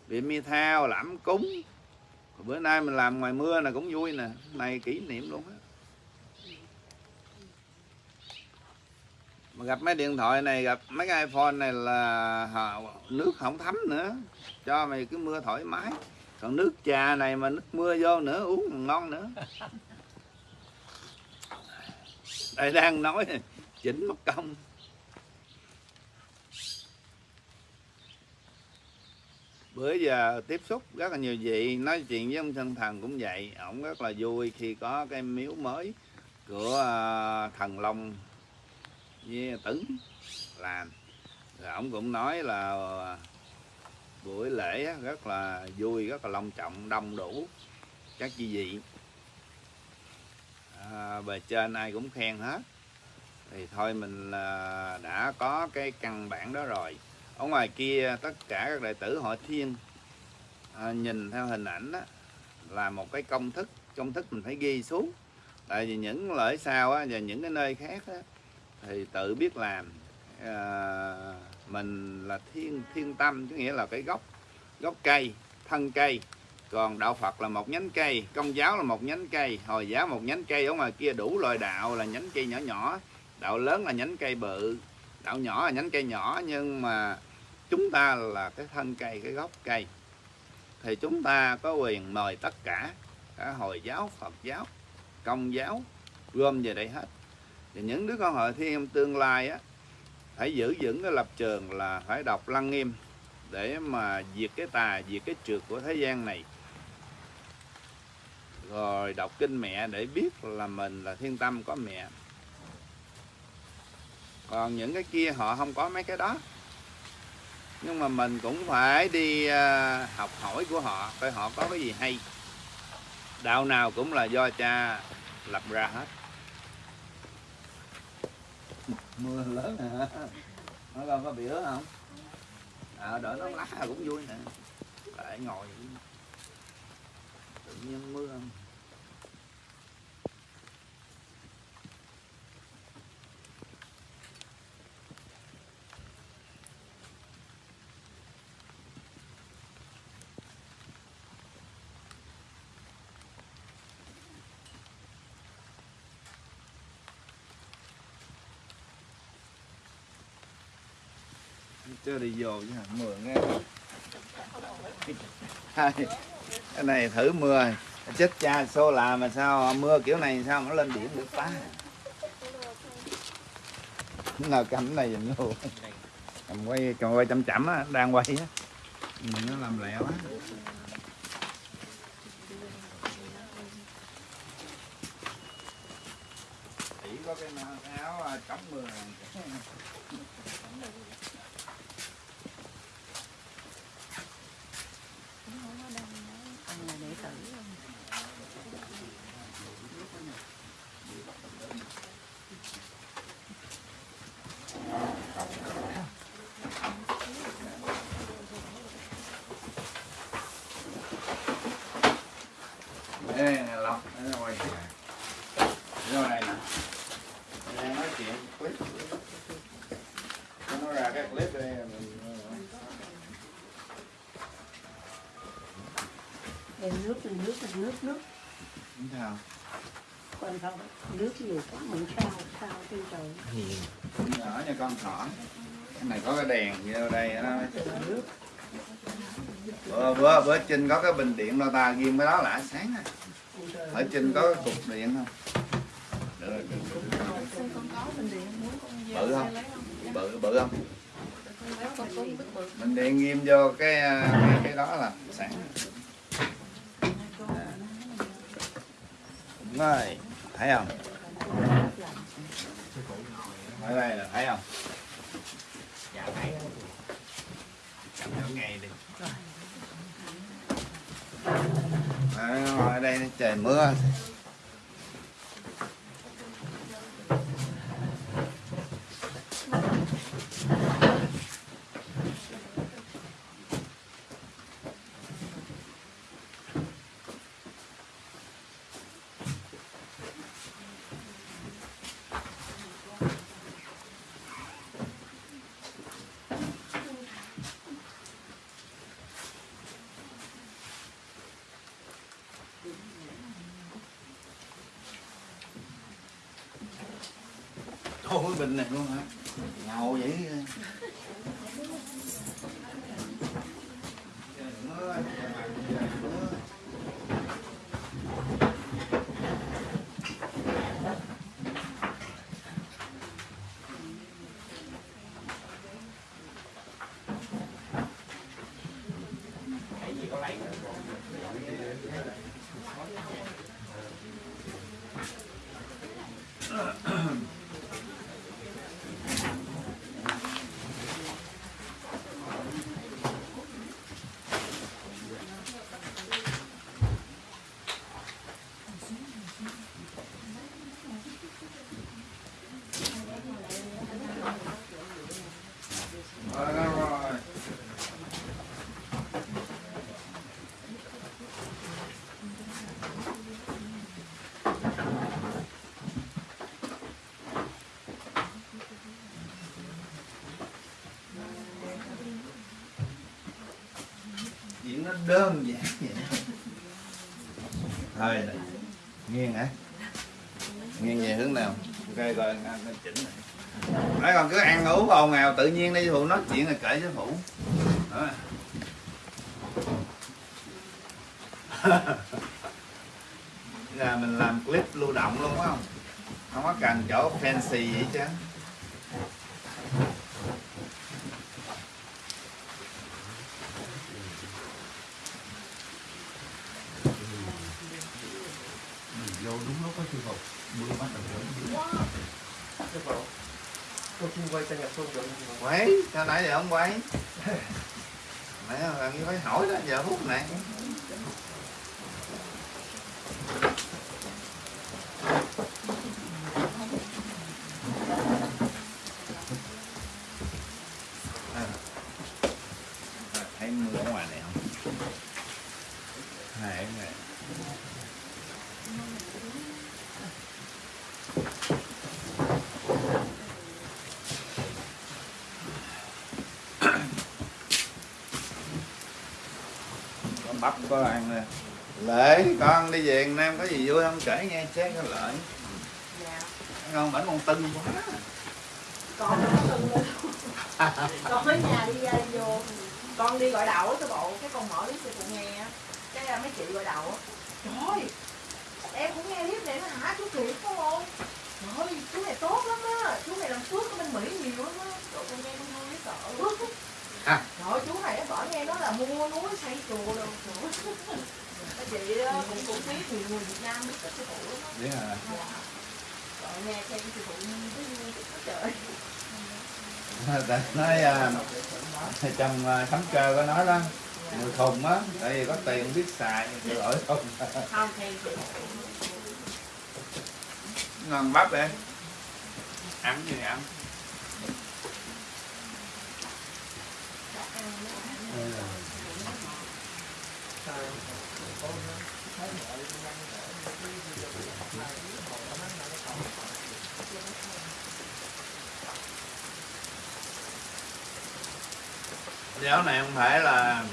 S1: bị mi thao lãm cúng. Bữa nay mình làm ngoài mưa là cũng vui nè. Này kỷ niệm luôn á. Mà gặp mấy điện thoại này gặp mấy cái iphone này là họ, nước không thấm nữa. Cho mày cứ mưa thoải mái. Còn nước trà này mà nước mưa vô nữa uống ngon nữa. Đây đang nói chỉnh mất công bữa giờ tiếp xúc rất là nhiều vị nói chuyện với ông thân thần cũng vậy. Ổng rất là vui khi có cái miếu mới của à, thần long với tấn làm. Rồi ổng cũng nói là à, buổi lễ rất là vui rất là long trọng đông đủ các chi vị. À, bề trên ai cũng khen hết. Thì thôi mình à, đã có cái căn bản đó rồi ở ngoài kia tất cả các đệ tử hội thiên à, nhìn theo hình ảnh đó, là một cái công thức. Công thức mình phải ghi xuống. Tại vì những lợi sau á, và những cái nơi khác á, thì tự biết làm. À, mình là thiên thiên tâm có nghĩa là cái gốc gốc cây thân cây. Còn đạo Phật là một nhánh cây công giáo là một nhánh cây hồi giáo một nhánh cây ở ngoài kia đủ loại đạo là nhánh cây nhỏ nhỏ. Đạo lớn là nhánh cây bự đạo nhỏ là nhánh cây nhỏ nhưng mà chúng ta là cái thân cây, cái gốc cây, thì chúng ta có quyền mời tất cả cả hồi giáo, phật giáo, công giáo, gom về đây hết. Thì những đứa con hội thiên tương lai á, phải giữ vững cái lập trường là phải đọc lăng nghiêm để mà diệt cái tà, diệt cái trượt của thế gian này. Rồi đọc kinh mẹ để biết là mình là thiên tâm có mẹ. Còn những cái kia họ không có mấy cái đó nhưng mà mình cũng phải đi ờ, học hỏi của họ coi họ có cái gì hay. Đạo nào cũng là do cha lập ra hết. Mưa lớn hả? Nó con có bị ướt không? À, đỡ nó lá cũng vui nè. Lại ngồi. Tự nhiên mưa không? Chưa đi vô chứ hả? Mưa nghe cái này thử mưa chết cha xô là mà sao mưa kiểu này sao nó lên biển được phá nào cảnh này dùm luôn cầm quay cầm quay chậm chậm á, đang quay á. Mình nó làm lẹo á chỉ có cái áo à, chống mưa này. đây này lọc đây là ngoài vô này nè đang nói chuyện clip nó ra cái clip đây mình
S5: Em nước thì nước là nước nước
S1: không sao
S5: quan không nhiều quá có mình sao sao trên trời.
S1: Nhỏ nha con thỏ. Cái này có cái đèn vô đây nó
S5: nước
S1: bữa bữa bữa trên có cái bình điện lo ta ghim cái đó là sáng à. ở trên có cái cục điện không? Được rồi, được. Rồi. bự không? Bự bự không? Mình điện ghim vô cái cái, cái đó là sáng. Rồi thấy không? Ở đây là thấy không? Dạ thấy. Cầm theo ngày đi. Ngồi ở đây trời mưa Ôi bình này luôn hả? Ngầu vậy. Trời ơi, trời ơi. Rồi, rồi, rồi. Chuyện nó đơn giản vậy Thôi Nghiêng hả? Nghiêng về hướng nào? Ok rồi ăn chỉnh này Nói còn cứ ăn uống ồn ào tự nhiên đi phụ nói chuyện là kệ chứ phụ Đó. là mình làm clip lưu động luôn phải không không có cần chỗ fancy vậy chứ
S3: vô đúng lúc có sư phụ mưa bắt đầu đến
S6: Sư phụ Tôi xin quay cho nhập xuân được không? sư phụ?
S1: quấy sao nãy giờ không quay nãy giờ làm như phải hỏi đó giờ hút này À. À, thấy mưa ở ngoài này không hai cái này có ăn nè lễ con đi về Nam có gì vui không? Kể nghe chết cái lợi.
S2: Dạ.
S1: Ngon bảnh con tưng quá.
S2: Con nó từng lên con ở nhà đi ra vô. Con đi gọi đậu á cái bộ cái con mở clip cho cụ nghe á. cái à, mấy chị gọi đậu á. trời ơi em cũng nghe clip này nó hả? Chú kiệt phải không? Trời ơi chú này tốt lắm á. Chú này làm phước ở bên mỹ nhiều lắm á trời con nghe con hơi biết sợ
S1: À.
S2: trời ơi, chú này á bỏ nghe nó là mua núi xây chùa đâu trời ơi. Mấy chị á, cũng cũng biết nhiều người Việt Nam biết cái sư phụ lắm á
S1: biết hả
S2: Dạ. Trời nghe xem sư phụ thấy vui quá trời
S1: Ta nói à, trong à, khám cơ có nói đó người khùng á tại vì có tiền không biết xài thì lỗi không?
S2: Không thì
S1: ngon bắp em ăn gì ăn giáo này không phải là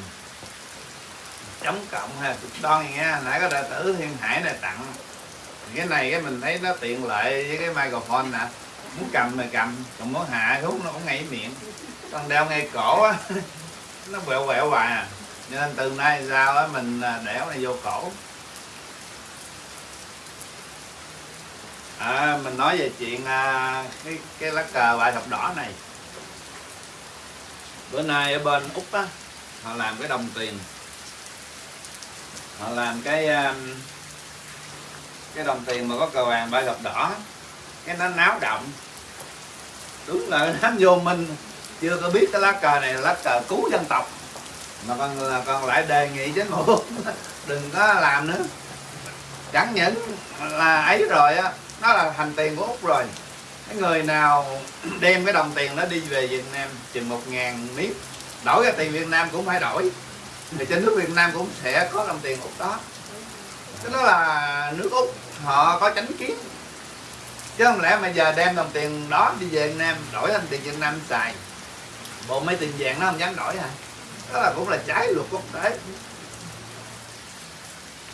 S1: chống cộng hay cực đoan gì nha nãy có đệ tử thiên hải này tặng. Cái này cái mình thấy nó tiện lợi với cái microphone nè. Muốn cầm thì cầm còn muốn hạ hút nó cũng ngay miệng. Còn đeo ngay cổ á nó quẹo quẹo hoài à. Nên từ nay sao á mình đẻo này vô cổ. À, mình nói về chuyện à, cái cái lá cờ bài thập đỏ này bữa nay ở bên úc á, họ làm cái đồng tiền. Họ làm cái um, cái đồng tiền mà có cờ vàng ba gập đỏ. Cái nó náo động. Đúng là nó vô minh, chưa có biết cái lá cờ này là lá cờ cứu dân tộc. Mà còn còn lại đề nghị chính phủ, đừng có làm nữa. Chẳng những là ấy rồi á, nó là thành tiền của úc rồi cái người nào đem cái đồng tiền đó đi về Việt Nam chừng một ngàn miếng đổi ra tiền Việt Nam cũng phải đổi. Thì trên nước Việt Nam cũng sẽ có đồng tiền Úc đó. Cái đó là nước Úc, họ có tránh kiến. Chứ không lẽ mà giờ đem đồng tiền đó đi về Việt Nam, đổi thành tiền Việt Nam xài? Bộ mấy tiền vàng nó không dám đổi à đó là cũng là trái luật quốc tế.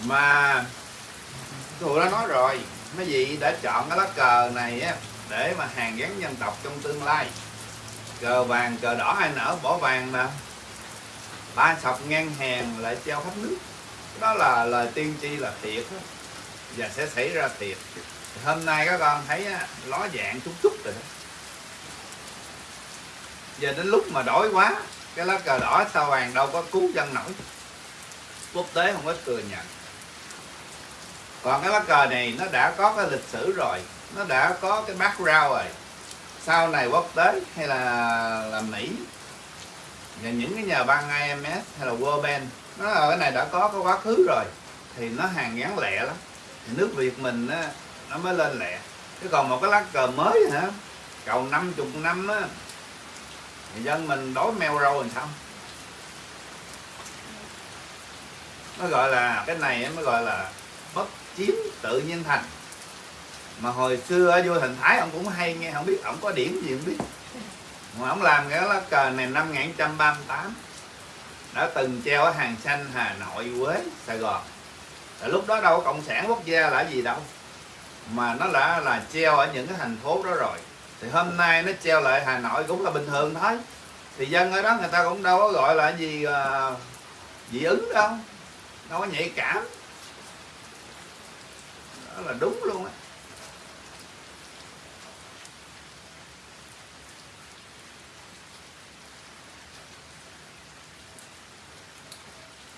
S1: Mà tụi nó nói rồi, mấy vị đã chọn cái lá cờ này á để mà hàng gắn dân tộc trong tương lai. Cờ vàng, cờ đỏ ai nở, bỏ vàng mà. Ba sọc ngang hàng lại treo khắp nước. Đó là lời tiên tri là thiệt đó. và sẽ xảy ra thiệt. Hôm nay các con thấy ló dạng chút chút rồi đó. Giờ đến lúc mà đổi quá, cái lá cờ đỏ sao vàng đâu có cứu dân nổi. Quốc tế không có thừa nhận. Còn cái lá cờ này nó đã có cái lịch sử rồi nó đã có cái background rồi. Sau này quốc tế hay là là mỹ và những cái nhà băng IMS hay là World Bank nó ở cái này đã có cái quá khứ rồi thì nó hàng gắn lẹ lắm. Thì nước Việt mình á, nó mới lên lẹ. Chứ còn một cái lá cờ mới hả? Cầu 50 năm á thì dân mình đói meo râu làm sao? Nó gọi là cái này mới gọi là bất chiếm tự nhiên thành mà hồi xưa ở thành thái ông cũng hay nghe không biết ông có điểm gì không biết. Mà ông làm cái lá cờ này năm 1938 đã từng treo ở hàng xanh Hà Nội Quế Sài Gòn. Là lúc đó đâu có cộng sản quốc gia là gì đâu mà nó đã là treo ở những cái thành phố đó rồi. Thì hôm nay nó treo lại Hà Nội cũng là bình thường thôi. Thì dân ở đó người ta cũng đâu có gọi là gì uh, dị ứng đâu đâu có nhạy cảm. Đó là đúng luôn á.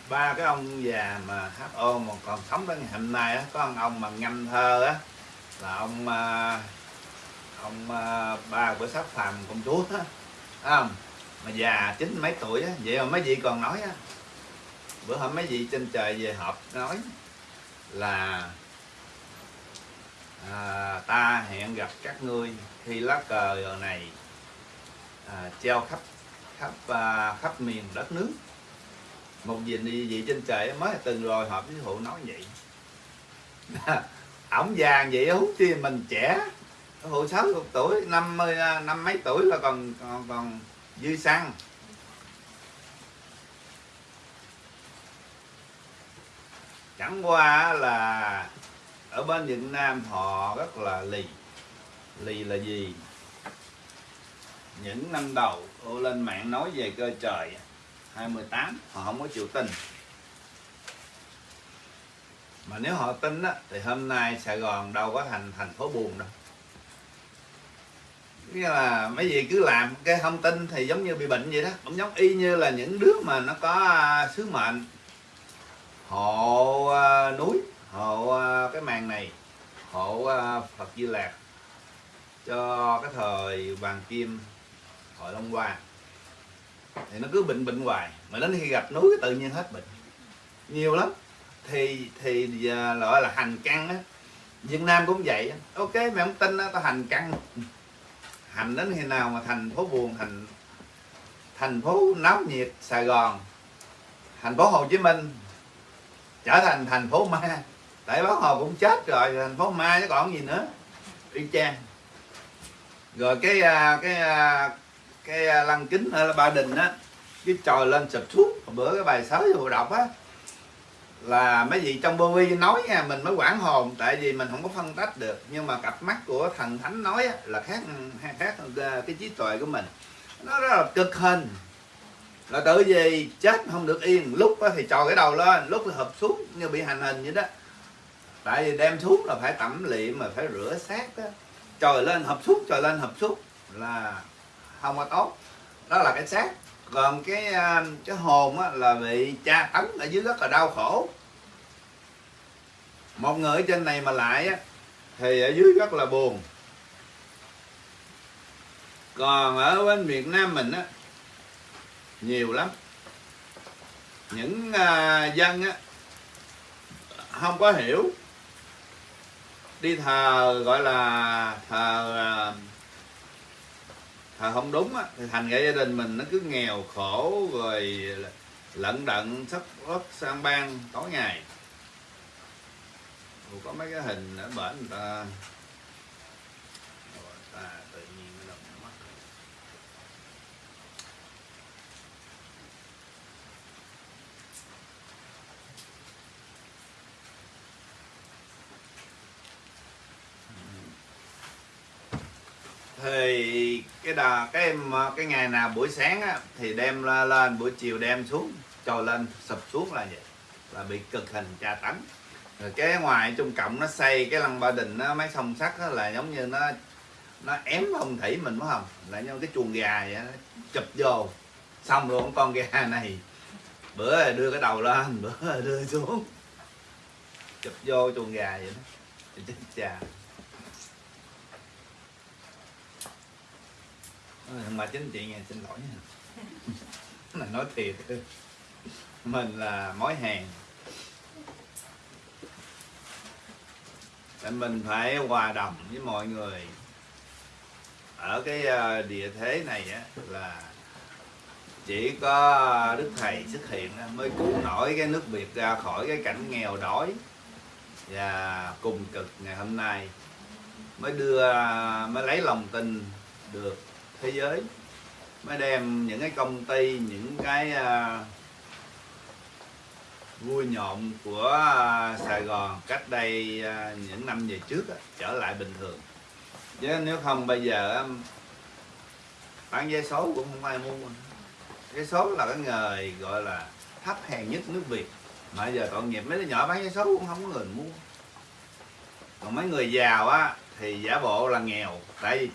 S1: Ba cái ông già mà HO mà còn sống đến ngày hôm nay á có ông ông mà ngâm thơ á là ông à, ông à, ba của sắc phàm công chúa á không? Mà già chín mấy tuổi á vậy mà mấy vị còn nói á. Bữa hôm mấy vị trên trời về họp nói là à, ta hẹn gặp các ngươi khi lá cờ này à, treo khắp khắp à, khắp miền đất nước một vị vị trên trời mới từng rồi họp với phụ nói vậy. Ổng già vậy hút chi mình trẻ. Phụ sáu chục tuổi, năm mươi à, năm mấy tuổi là còn còn còn dư xăng. Chẳng qua là ở bên Việt Nam họ rất là lì. Lì là gì? Những năm đầu lên mạng nói về cơ trời 28 họ không có chịu tin. Mà nếu họ tin á, thì hôm nay Sài Gòn đâu có thành thành phố buồn đâu. Nghĩa là mấy gì cứ làm cái không tin thì giống như bị bệnh vậy đó. Cũng giống y như là những đứa mà nó có à, sứ mệnh. Hộ à, núi hộ à, cái màn này hộ Phật Di Lạc cho cái thời vàng kim hội Long Hoa thì nó cứ bệnh bệnh hoài. Mà đến khi gặp núi tự nhiên hết bệnh. Nhiều lắm. Thì thì à, gọi là hành căn á. Việt Nam cũng vậy ok, mày không tin á, tao hành căn hành đến khi nào mà thành phố buồn, thành thành phố náo nhiệt Sài Gòn, thành phố Hồ Chí Minh, trở thành thành phố ma. Tại báo hồ cũng chết rồi, thành phố ma chứ còn gì nữa. Y chang. Rồi cái à, cái à, cái à, lăng kính ở ba đình á cái trồi lên sụp xuống. Bữa cái bài sớ vừa đọc á là mấy vị trong bô vi nói nha mình mới quản hồn tại vì mình không có phân tách được. Nhưng mà cặp mắt của thần thánh nói á, là khác khác à, cái trí tuệ của mình. Nó rất là cực hình. Là tự gì chết không được yên. Lúc thì trò cái đầu lên lúc thì hợp xuống như bị hành hình vậy đó. Tại vì đem xuống là phải tẩm liệm mà phải rửa xác đó trời lên hợp xuống trời lên hợp xuống. Là không có tốt. Đó là cái xác. Còn cái à, cái hồn á, là bị tra tấn ở dưới rất là đau khổ. Một người ở trên này mà lại á, thì ở dưới rất là buồn. Còn ở bên Việt Nam mình á nhiều lắm. Những à, dân á không có hiểu. Đi thờ gọi là thờ à, thờ không đúng á thì thành ra gia đình mình nó cứ nghèo khổ rồi lận đận sắp ớt sang ban tối ngày. Ủa, có mấy cái hình ở bển người ta. Rồi, ta tự nhiên nó động mắt. Thì cái đà cái mà- ờ, cái ngày nào buổi sáng á, thì đem lên buổi chiều đem xuống trồi lên sụp xuống là vậy. Là bị cực hình tra tấn. Rồi cái ngoài trung cộng nó xây cái lăng ba đình nó mấy song sắt là giống như nó nó ém phong thủy mình phải không? Là như cái chuồng gà vậy nó chụp vô. Xong luôn con gà này. Bữa đưa cái đầu lên bữa đưa xuống. Chụp vô chuồng gà vậy đó. Chà chết cha Ôi, mà chính chị nghe, xin lỗi nha. Nói thiệt. Mình là mối hàng Tại mình phải hòa đồng với mọi người. Ở cái ờ, địa thế này á, là chỉ có đức thầy xuất hiện mới cứu nổi cái nước việt ra khỏi cái cảnh nghèo đói và cùng cực ngày hôm nay. Mới đưa, mới lấy lòng tin được thế giới. Mới đem những cái công ty những cái uh, vui nhộn của à, Sài Gòn cách đây à, những năm về trước trở lại bình thường. Chứ nếu không bây giờ bán vé số cũng không ai mua. Vé số là cái nghề gọi là thấp hèn nhất nước Việt. Mà giờ tội nghiệp mấy đứa nhỏ bán vé số cũng không có người mua. Còn mấy người giàu á thì giả bộ là nghèo. Tại vì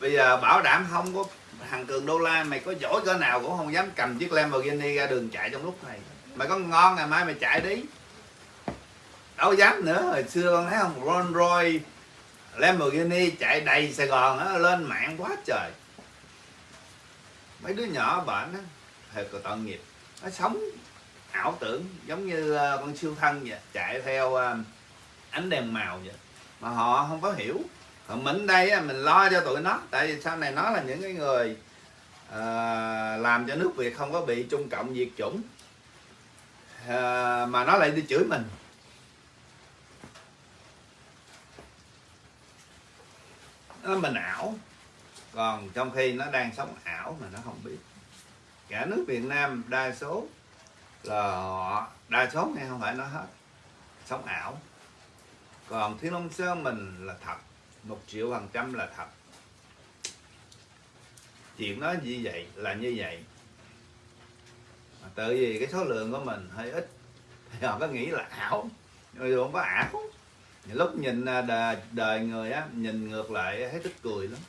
S1: bây giờ bảo đảm không có thằng cường đô la, mày có giỏi cỡ nào cũng không dám cầm chiếc Lamborghini ra đường chạy trong lúc này. Mày có ngon ngày mai mày chạy đi. Đâu dám nữa, hồi xưa con thấy không Rolls Royce Lamborghini chạy đầy Sài Gòn á, lên mạng quá trời. Mấy đứa nhỏ bệnh á thật là tội nghiệp. Nó sống ảo tưởng, giống như ờ, con siêu thân vậy, chạy theo ờ, ánh đèn màu vậy. Mà họ không có hiểu còn mình đây mình lo cho tụi nó tại vì sau này nó là những cái người à, làm cho nước việt không có bị trung cộng diệt chủng. À, mà nó lại đi chửi mình. Nó mình ảo. Còn trong khi nó đang sống ảo mà nó không biết. Cả nước Việt Nam đa số là họ đa số nghe không phải nó hết sống ảo. Còn Thiên Long Sơn mình là thật một triệu phần trăm là thật. Chuyện nó như vậy là như vậy. Mà tự vì cái số lượng của mình hơi ít thì họ có nghĩ là ảo. Nhưng không có ảo lúc nhìn à, đời, đời người á nhìn ngược lại thấy tức cười lắm.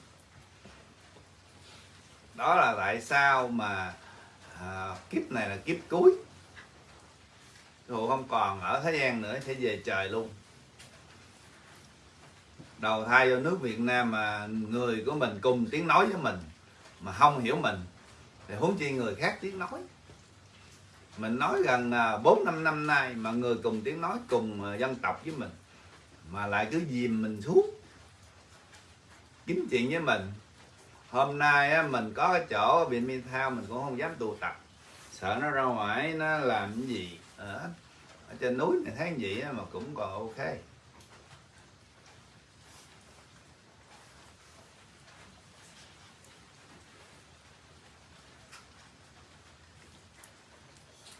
S1: Đó là tại sao mà à, kiếp này là kiếp cuối. Dù không còn ở thế gian nữa sẽ về trời luôn đầu thai vô nước Việt Nam mà người của mình cùng tiếng nói với mình mà không hiểu mình thì huống chi người khác tiếng nói. Mình nói gần à, bốn năm năm nay mà người cùng tiếng nói cùng ờ, dân tộc với mình mà lại cứ dìm mình xuống. Kiếm chuyện với mình. Hôm nay á, mình có cái chỗ ở viện Thao mình cũng không dám tụ tập. Sợ nó ra ngoài nó làm cái gì ở, ở trên núi này thấy gì á, mà cũng còn ok.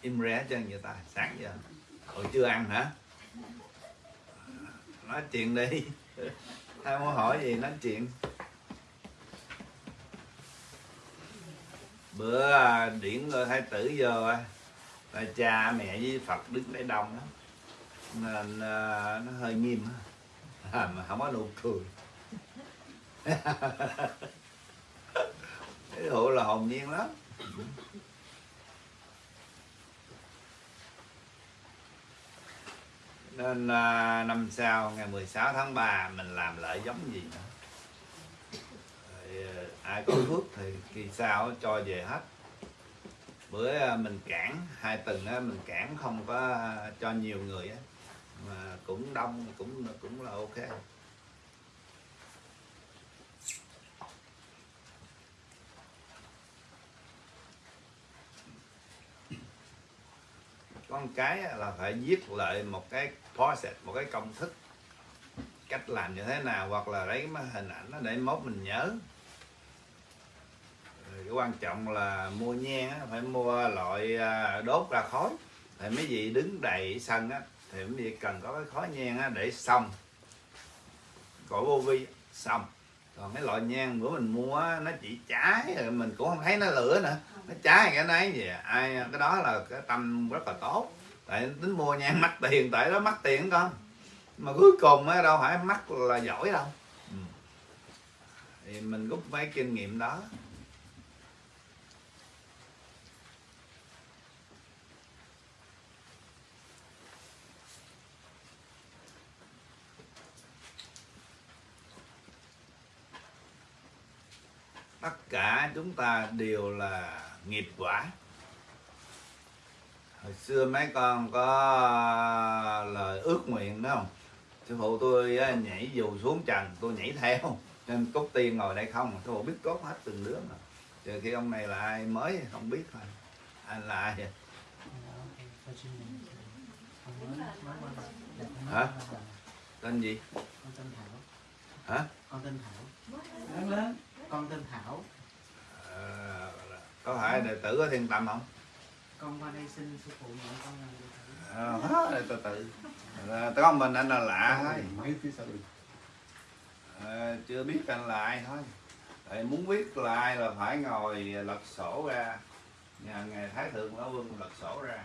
S1: Im ré chân vậy ta. Sáng giờ hồi chưa ăn hả? Nói chuyện đi. Ai muốn hỏi gì nói chuyện. Bữa à, điển ngôi thái tử vô à, là cha mẹ với phật đứng đây đông lắm nên à, nó hơi nghiêm à, mà không có nụ cười. Cái hộ là hồn nhiên lắm. Nên à, năm sau ngày 16 tháng 3 mình làm lại giống gì nữa. Rồi, à, ai có phước thì kỳ sau cho về hết. Bữa à, mình cản hai tuần á mình cản không có à, cho nhiều người á. Mà cũng đông cũng cũng là ok. Con cái là phải viết lại một cái process, một cái công thức, cách làm như thế nào, hoặc là lấy cái hình ảnh đó để mốt mình nhớ. Cái quan trọng là mua nhang phải mua loại à, đốt ra khói. Thì mấy vị đứng đầy sân á, thì mấy vị cần có cái khói nhang á để xong cõi vô vi xong còn cái loại nhang bữa mình mua nó chỉ cháy rồi mình cũng không thấy nó lửa nữa nó trái cái nấy gì, à? ai cái đó là cái tâm rất là tốt. Tại tính mua nhang mắc tiền tại đó mắc tiền con. Mà cuối cùng á đâu phải mắc là giỏi đâu. Ừ. thì mình rút mấy kinh nghiệm đó. Tất cả chúng ta đều là nghiệp quả. Hồi xưa mấy con có lời ước nguyện đó không? Sư phụ tôi nhảy dù xuống trần tôi nhảy theo. Nên cốt tiên ngồi đây không sư phụ biết cốt hết từng đứa mà. Chờ khi ông này là ai mới không biết thôi. Anh là ai vậy? Hả? tên gì?
S7: Con tên Thảo
S1: hả?
S7: Con tên Thảo. Lớn lớn con tên Thảo.
S1: Ờ, có phải đệ tử ở thiên tâm không?
S7: Con qua đây xin sư phụ nhận con làm đệ tử.
S1: Ờ, hết từ từ. Ờ, có mình anh là lạ thôi.
S3: mấy
S1: Ờ, chưa biết anh là ai thôi. Tại muốn biết là ai là phải ngồi lật sổ ra. Nhà ngài thái thượng lão quân lật sổ ra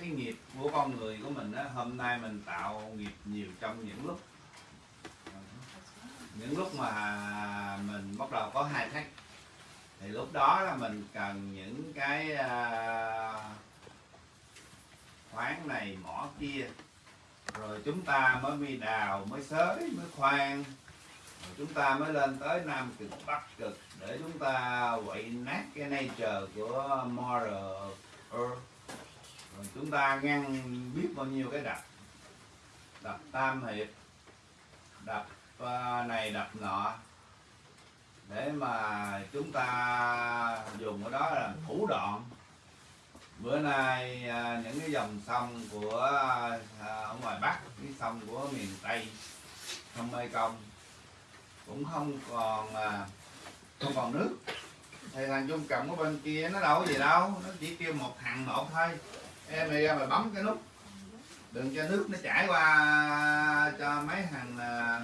S1: cái nghiệp của con người của mình đó hôm nay mình tạo nghiệp nhiều trong những lúc. Những lúc mà mình bắt đầu có hai thách. Thì lúc đó là mình cần những cái à, khoáng này mỏ kia. Rồi chúng ta mới đi đào, mới xới, mới khoan. Rồi chúng ta mới lên tới nam cực, bắc cực để chúng ta quậy nát cái nature của moral earth còn chúng ta ngăn biết bao nhiêu cái đập. Đập tam hiệp, đập ờ, này, đập nọ. Để mà chúng ta dùng cái đó là thủ đoạn. Bữa nay ờ, những cái dòng sông của ờ, ở ngoài bắc, cái sông của miền tây, sông mê công cũng không còn không còn nước. Thì thằng chung cộng ở bên kia nó đâu có gì đâu, nó chỉ kêu một thằng một thôi em này ra mà bấm cái nút. Đừng cho nước nó chảy qua cho mấy thằng à,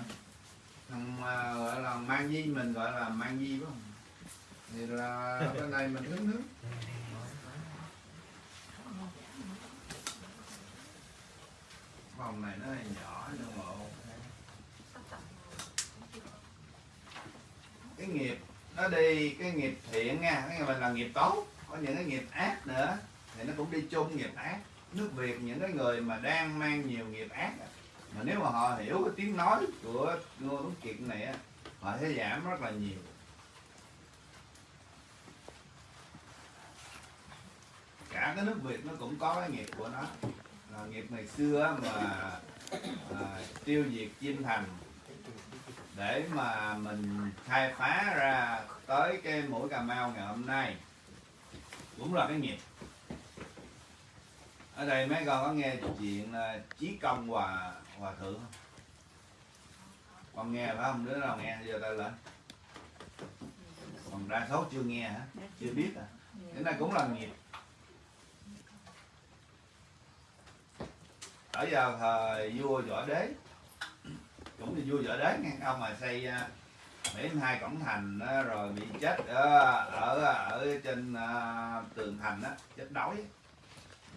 S1: thằng à, gọi là mang di mình gọi là mang di phải không? Thì là bên này mình hứng nước. Phòng này nó nhỏ nhưng mà cái nghiệp nó đi cái nghiệp thiện nha. Cái mình là nghiệp tốt. Có những cái nghiệp ác nữa thì nó cũng đi chung nghiệp ác. Nước việt những cái người mà đang mang nhiều nghiệp ác mà nếu mà họ hiểu cái tiếng nói của ngô tuấn kiệt này họ sẽ giảm rất là nhiều. Cả cái nước việt nó cũng có cái nghiệp của nó. Là nghiệp ngày xưa mà à, tiêu diệt chim thành để mà mình khai phá ra tới cái mũi cà mau ngày hôm nay cũng là cái nghiệp ở đây mấy con có nghe chuyện à, chí công hòa hòa thượng không? Con nghe phải không? Đứa nào nghe? Giờ tay lên. Còn đa số chưa nghe hả? Chưa. Biết à cái này cũng là nghiệp. Ở vào thời vua võ đế. Cũng là vua võ đế nghe. Ông mà xây à, bảy mươi hai cổng thành đó, rồi bị chết ở ở, ở trên à, tường thành đó chết đói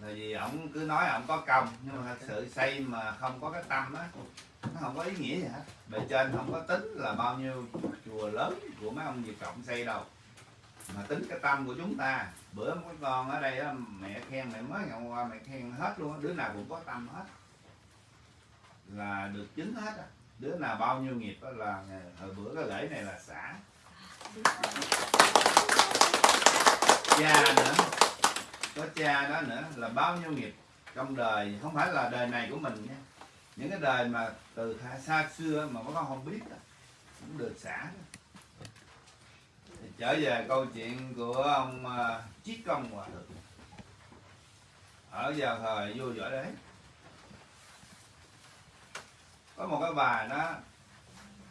S1: là vì ổng cứ nói ổng có công nhưng mà thật sự xây mà không có cái tâm á nó không có ý nghĩa gì hết. Bề trên không có tính là bao nhiêu chùa lớn của mấy ông Việt Cộng xây đâu. Mà tính cái tâm của chúng ta bữa mấy con ở đây đó, mẹ khen mẹ mới ngày qua mẹ khen hết luôn đó. đứa nào cũng có tâm hết. Là được chứng hết á. Đứa nào bao nhiêu nghiệp đó là hồi bữa cái lễ này là xả. Cha nữa có cha đó nữa là bao nhiêu nghiệp. Trong đời không phải là đời này của mình nha. Những cái đời mà từ xa, xưa mà có con không biết đó, cũng được xả đó. Thì trở về câu chuyện của ông uh, Chiết Công Hòa Thượng. Ở vào thời vua võ đế. Có một cái bà đó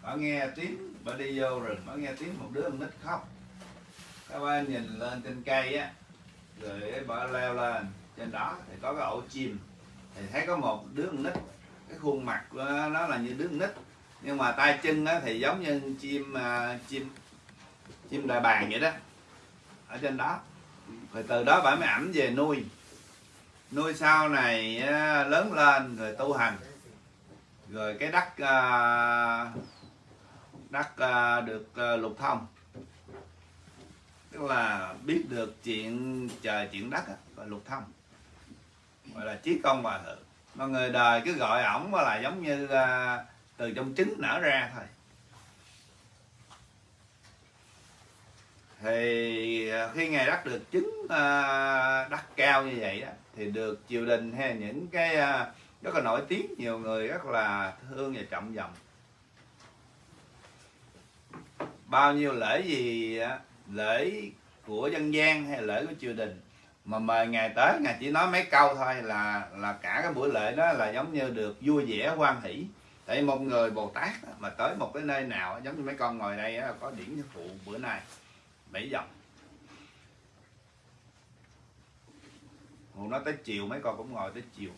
S1: bà nghe tiếng bà đi vô rừng bà nghe tiếng một đứa con nít khóc. Các bà nhìn lên trên cây á rồi bà leo lên. Trên đó thì có cái ổ chim. Thì thấy có một đứa con nít cái khuôn mặt của nó là như đứa con nít. Nhưng mà tay chân á, thì giống như chim à, chim chim đại bàng vậy đó. Ở trên đó. Rồi từ đó bà mới ẩm về nuôi. Nuôi sau này lớn lên rồi tu hành. Rồi cái đất à, đất à, được lục thông là biết được chuyện trời, chuyện đất và lục thông gọi là trí công hòa thượng. Mà người đời cứ gọi ổng là giống như là từ trong trứng nở ra thôi. Thì khi ngài đắc được trứng à, đắc cao như vậy đó, thì được triều đình hay những cái à, rất là nổi tiếng, nhiều người rất là thương và trọng vọng bao nhiêu lễ gì lễ của dân gian hay lễ của triều đình. Mà mời ngài tới, ngài chỉ nói mấy câu thôi là là cả cái buổi lễ đó là giống như được vui vẻ, hoan hỷ. Tại một người bồ tát mà tới một cái nơi nào giống như mấy con ngồi đây có điển phụ bữa nay. Bảy dòng. Hùng nói tới chiều, mấy con cũng ngồi tới chiều.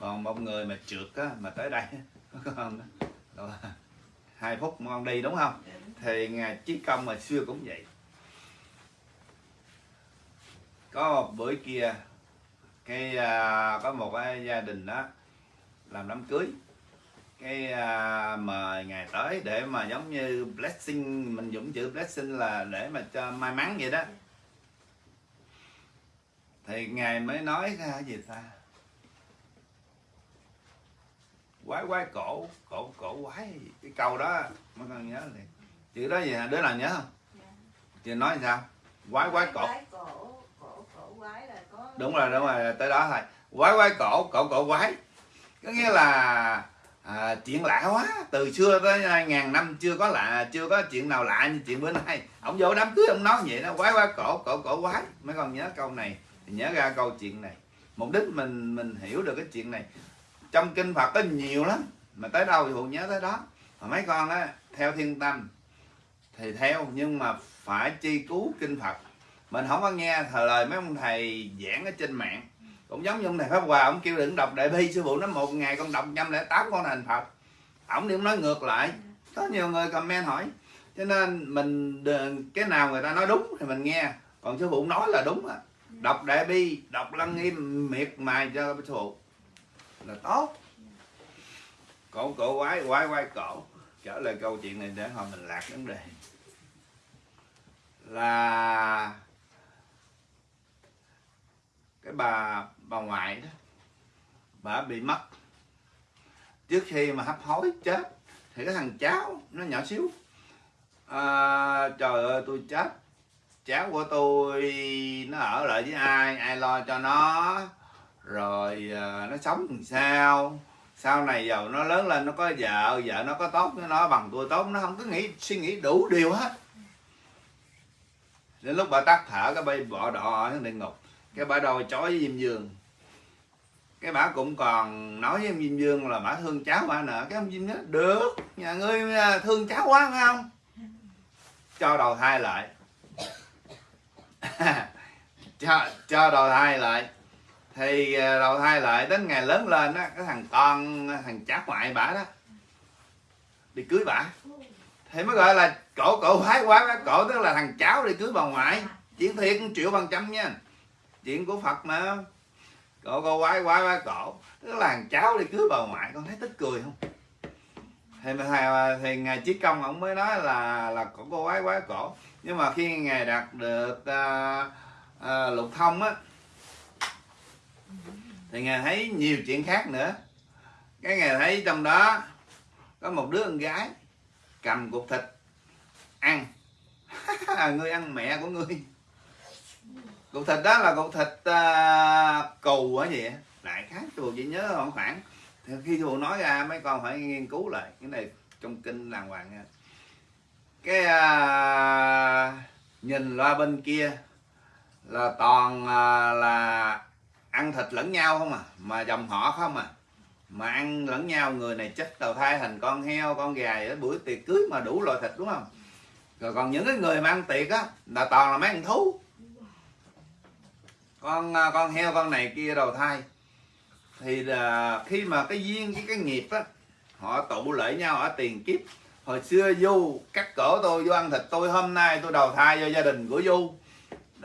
S1: Còn một người mà trượt á, mà tới đây, có đó, hai phút con đi, đúng không? Thì ngài chí công mà xưa cũng vậy. Có một bữa kia cái à, có một cái gia đình đó làm đám cưới. Cái à, mời ngài tới để mà giống như blessing mình dùng chữ blessing là để mà cho may mắn vậy đó. Thì ngài mới nói ra gì ta? Quái quái cổ cổ cổ quái cái câu đó mới con nhớ liền chữ đó gì hả? Đứa nào nhớ không? Chị nói sao? Quái quái cổ.
S2: Cổ cổ cổ quái là có
S1: đúng rồi đúng rồi tới đó thôi. Quái quái cổ cổ cổ quái. Có nghĩa là à, chuyện lạ quá. Từ xưa tới ngàn năm chưa có lạ chưa có chuyện nào lạ như chuyện bữa nay. Ông vô đám cưới ông nói vậy đó quái quái cổ cổ cổ quái. Mấy con nhớ câu này thì nhớ ra câu chuyện này. Mục đích mình mình hiểu được cái chuyện này. Trong kinh phật có nhiều lắm mà tới đâu thì hùng nhớ tới đó. Mà mấy con á theo thiên tâm thì theo, nhưng mà phải chi cứu kinh phật. Mình không có nghe thời lời mấy ông thầy giảng ở trên mạng. Cũng giống như ông thầy pháp hòa, ông kêu đừng đọc đại bi sư phụ nói một ngày con đọc trăm lẻ tám con thành phật. Ổng đi ông nói ngược lại. Có nhiều người comment hỏi. Cho nên mình cái nào người ta nói đúng thì mình nghe. Còn sư phụ nói là đúng á. Đọc đại bi, đọc lăng nghiêm miệt mài cho sư phụ. Là tốt. Cổ cổ, quái quái quái, cổ trở lại câu chuyện này để hồi mình lạc vấn đề. Là cái bà bà ngoại đó bà bị mất. Trước khi mà hấp hối chết thì cái thằng cháu nó nhỏ xíu à, trời ơi tôi chết. Cháu của tôi nó ở lại với ai ai lo cho nó? Rồi à, nó sống làm sao? Sau này giàu nó lớn lên, nó có vợ vợ nó có tốt, nó nó bằng tôi tốt, nó không có nghĩ, suy nghĩ đủ điều hết. Đến lúc bà tắt thở, cái bay bỏ đỏ ở địa ngục. Cái bà đòi chói với diêm dương. Cái bà cũng còn nói với diêm dương là bà thương cháu bà nợ. Cái ông diêm nói, được, nhà ngươi à, thương cháu quá, phải không? Cho đầu thai lại. Cho cho đầu thai lại thì ờ, đầu thai lại đến ngày lớn lên á cái thằng con thằng cháu ngoại bả đó đi cưới bả. Thì mới gọi là cổ cổ phái quá quá cổ tức là thằng cháu đi cưới bà ngoại. Chuyện thiệt triệu bằng trăm nha. Chuyện của phật mà. Cổ cổ quái quá quá cổ. Tức là thằng cháu đi cưới bà ngoại con thấy tức cười không? Thì mà thầy ờ, thì ngài chí công ông mới nói là là cổ cô quái quá cổ. Nhưng mà khi ngài đạt được uh, uh, lục thông á thì ngài thấy nhiều chuyện khác nữa. Cái ngài thấy trong đó có một đứa con gái cầm cục thịt ăn. Ngươi ăn mẹ của ngươi cục thịt đó là cục thịt à, uh, cù hả gì lại khác tôi chỉ nhớ khoảng khoảng. Thì khi tôi nói ra mấy con phải nghiên cứu lại. Cái này trong kinh làng hoàng nha. Cái uh, nhìn loa bên kia là toàn uh, là ăn thịt lẫn nhau không à mà dòng họ không à. Mà ăn lẫn nhau, người này chết đầu thai thành con heo, con gà ở buổi tiệc cưới mà đủ loại thịt đúng không? Rồi còn những cái người mà ăn tiệc á, là toàn là mấy con thú. Con à, con heo, con này kia đầu thai. Thì là khi mà cái duyên với cái nghiệp á, họ tụ lại nhau ở tiền kiếp. Hồi xưa du cắt cổ tôi vô ăn thịt tôi, hôm nay tôi đầu thai cho gia đình của du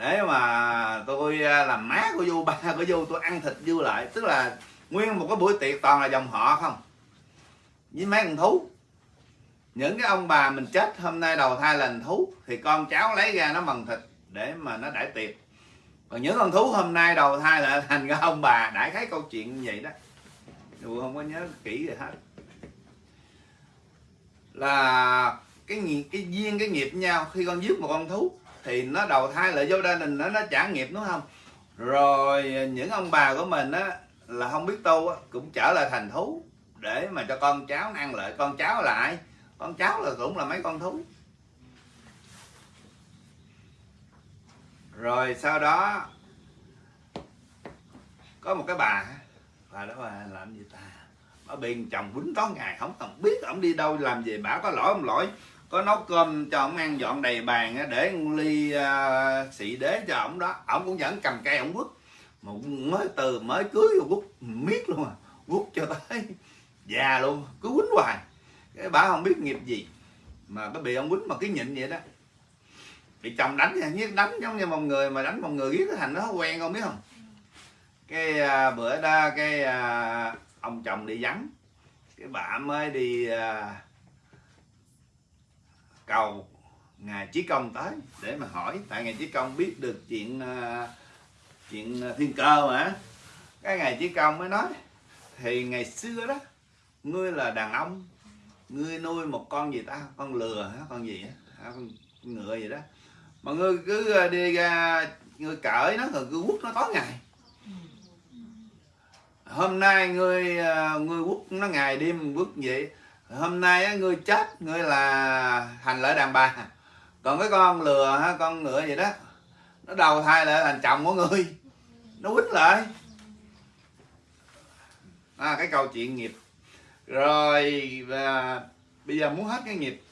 S1: để mà tôi à, làm má của du ba của du tôi ăn thịt du lại. Tức là nguyên một cái buổi tiệc toàn là dòng họ không? Với mấy con thú. Những cái ông bà mình chết hôm nay đầu thai là thú, thì con cháu lấy ra nó bằng thịt để mà nó đãi tiệc. Còn những con thú hôm nay đầu thai là thành cái ông bà đại thấy câu chuyện như vậy đó. Dù không có nhớ kỹ gì hết. Là cái nghiệp cái duyên, cái nghiệp nhau khi con giết một con thú thì nó đầu thai lại vô gia đình nó nó trả nghiệp, đúng không? Rồi à, những ông bà của mình á, là không biết tu á, cũng trở lại thành thú để mà cho con cháu ăn lại. Con cháu lại con cháu là cũng là mấy con thú. Rồi, sau đó, có một cái bà bà đó bà làm gì ta? Bà bị chồng quýnh tối ngày, không cần biết ổng đi đâu làm gì, bà có lỗi không lỗi? Có nấu cơm cho ổng ăn dọn đầy bàn để ly uh, xị đế cho ổng đó. Ổng cũng vẫn cầm cây ổng quất. Mà mới từ mới cưới rồi quất. Miết luôn à quất cho tới già luôn cứ quýnh hoài. Cái bà không biết nghiệp gì. Mà cái bị ông quýnh mà cái nhịn vậy đó. Bị chồng đánh nha nhất đánh giống như một người mà đánh một người giết thành nó quen không biết không? Cái à, bữa đó cái à, ông chồng đi vắng. Cái bà mới đi à, cầu ngài chí công tới để mà hỏi, tại ngài chí công biết được chuyện à, chuyện thiên cơ mà. Cái ngài chí công mới nói, thì ngày xưa đó, ngươi là đàn ông, ngươi nuôi một con gì ta? Con lừa hả? Con gì hả? Con ngựa gì đó. Mà ngươi cứ à, đi ra, ngươi cởi nó rồi cứ quất nó tối ngày. Hôm nay ngươi à, ngươi quất nó ngày đêm quất vậy hôm nay người ngươi chết ngươi là thành lợi đàn bà. Còn cái con lừa ha con ngựa gì đó nó đầu thai lại thành chồng của ngươi. Nó quýt lại. À, cái câu chuyện nghiệp. Rồi và bây giờ muốn hết cái nghiệp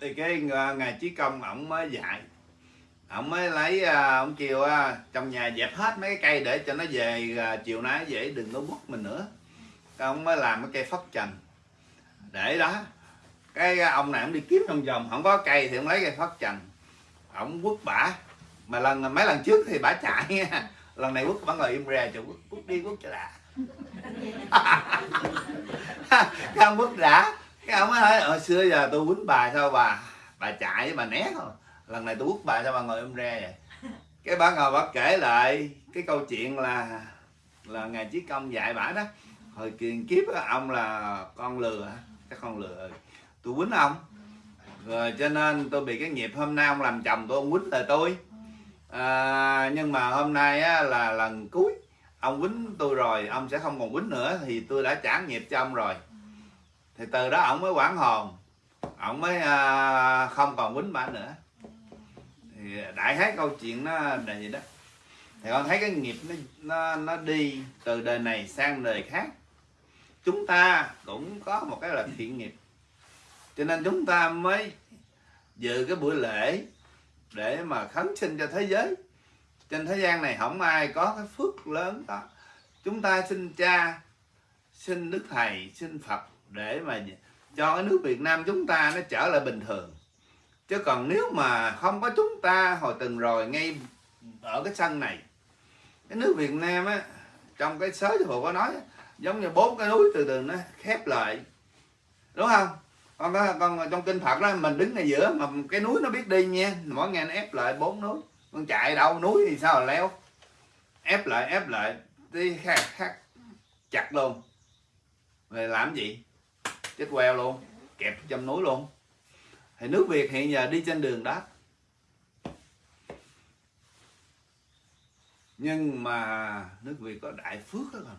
S1: thì cái à, ngài chí công ổng mới dạy. Ổng mới lấy à, ổng kêu à, trong nhà dẹp hết mấy cái cây để cho nó về chiều nay dễ đừng có quất mình nữa. Ổng ông mới làm cái cây phất trần để đó. Cái à, ông này ông đi kiếm trong vòng, không có cây thì ông lấy cây phất trần ông quất bả. Mà lần, mấy lần trước thì bả chạy. Nha lần này quất, bả ngồi im ra cho quất quất đi, quất cho đã. Cái ông quất đã. Cái ông nói hồi xưa giờ tôi quýnh bà sao bà bà chạy với bà né thôi. Lần này tôi quất bà sao bà ngồi im re vậy? Cái bà ngồi bà kể lại cái câu chuyện là là ngài chí công dạy bả đó. Hồi kiền kiếp ông là con lừa chắc không lừa tôi quýnh ông. Rồi cho nên tôi bị cái nghiệp hôm nay ông làm chồng tôi ông quýnh lời tôi. À, nhưng mà hôm nay á, là lần cuối ông quýnh tôi rồi ông sẽ không còn quýnh nữa thì tôi đã trả nghiệp cho ông rồi. Thì từ đó ông mới quản hồn. Ông mới à, không còn quýnh bà nữa. Thì đại khái câu chuyện nó là gì đó. Thì con thấy cái nghiệp nó nó nó đi từ đời này sang đời khác chúng ta cũng có một cái là thiện nghiệp. Cho nên chúng ta mới dự cái buổi lễ để mà khấn sinh cho thế giới. Trên thế gian này không ai có cái phước lớn đó. Chúng ta xin cha, xin đức thầy, xin phật để mà cho cái nước việt nam chúng ta nó trở lại bình thường. Chứ còn nếu mà không có chúng ta hồi từng rồi ngay ở cái sân này, cái nước việt nam á, trong cái sớ hồ có nói giống như bốn cái núi từ từ nó khép lại. Đúng không? Con có con trong kinh phật đó, mình đứng ngay giữa mà cái núi nó biết đi nha. Mỗi ngày nó ép lại bốn núi. Con chạy đâu, núi thì sao là leo? Ép lại ép lại. Đi khác khác chặt luôn. Rồi làm gì? Chết queo luôn. Kẹp trong núi luôn. Thì nước việt hiện giờ đi trên đường đó. Nhưng mà nước việt có đại phước đó không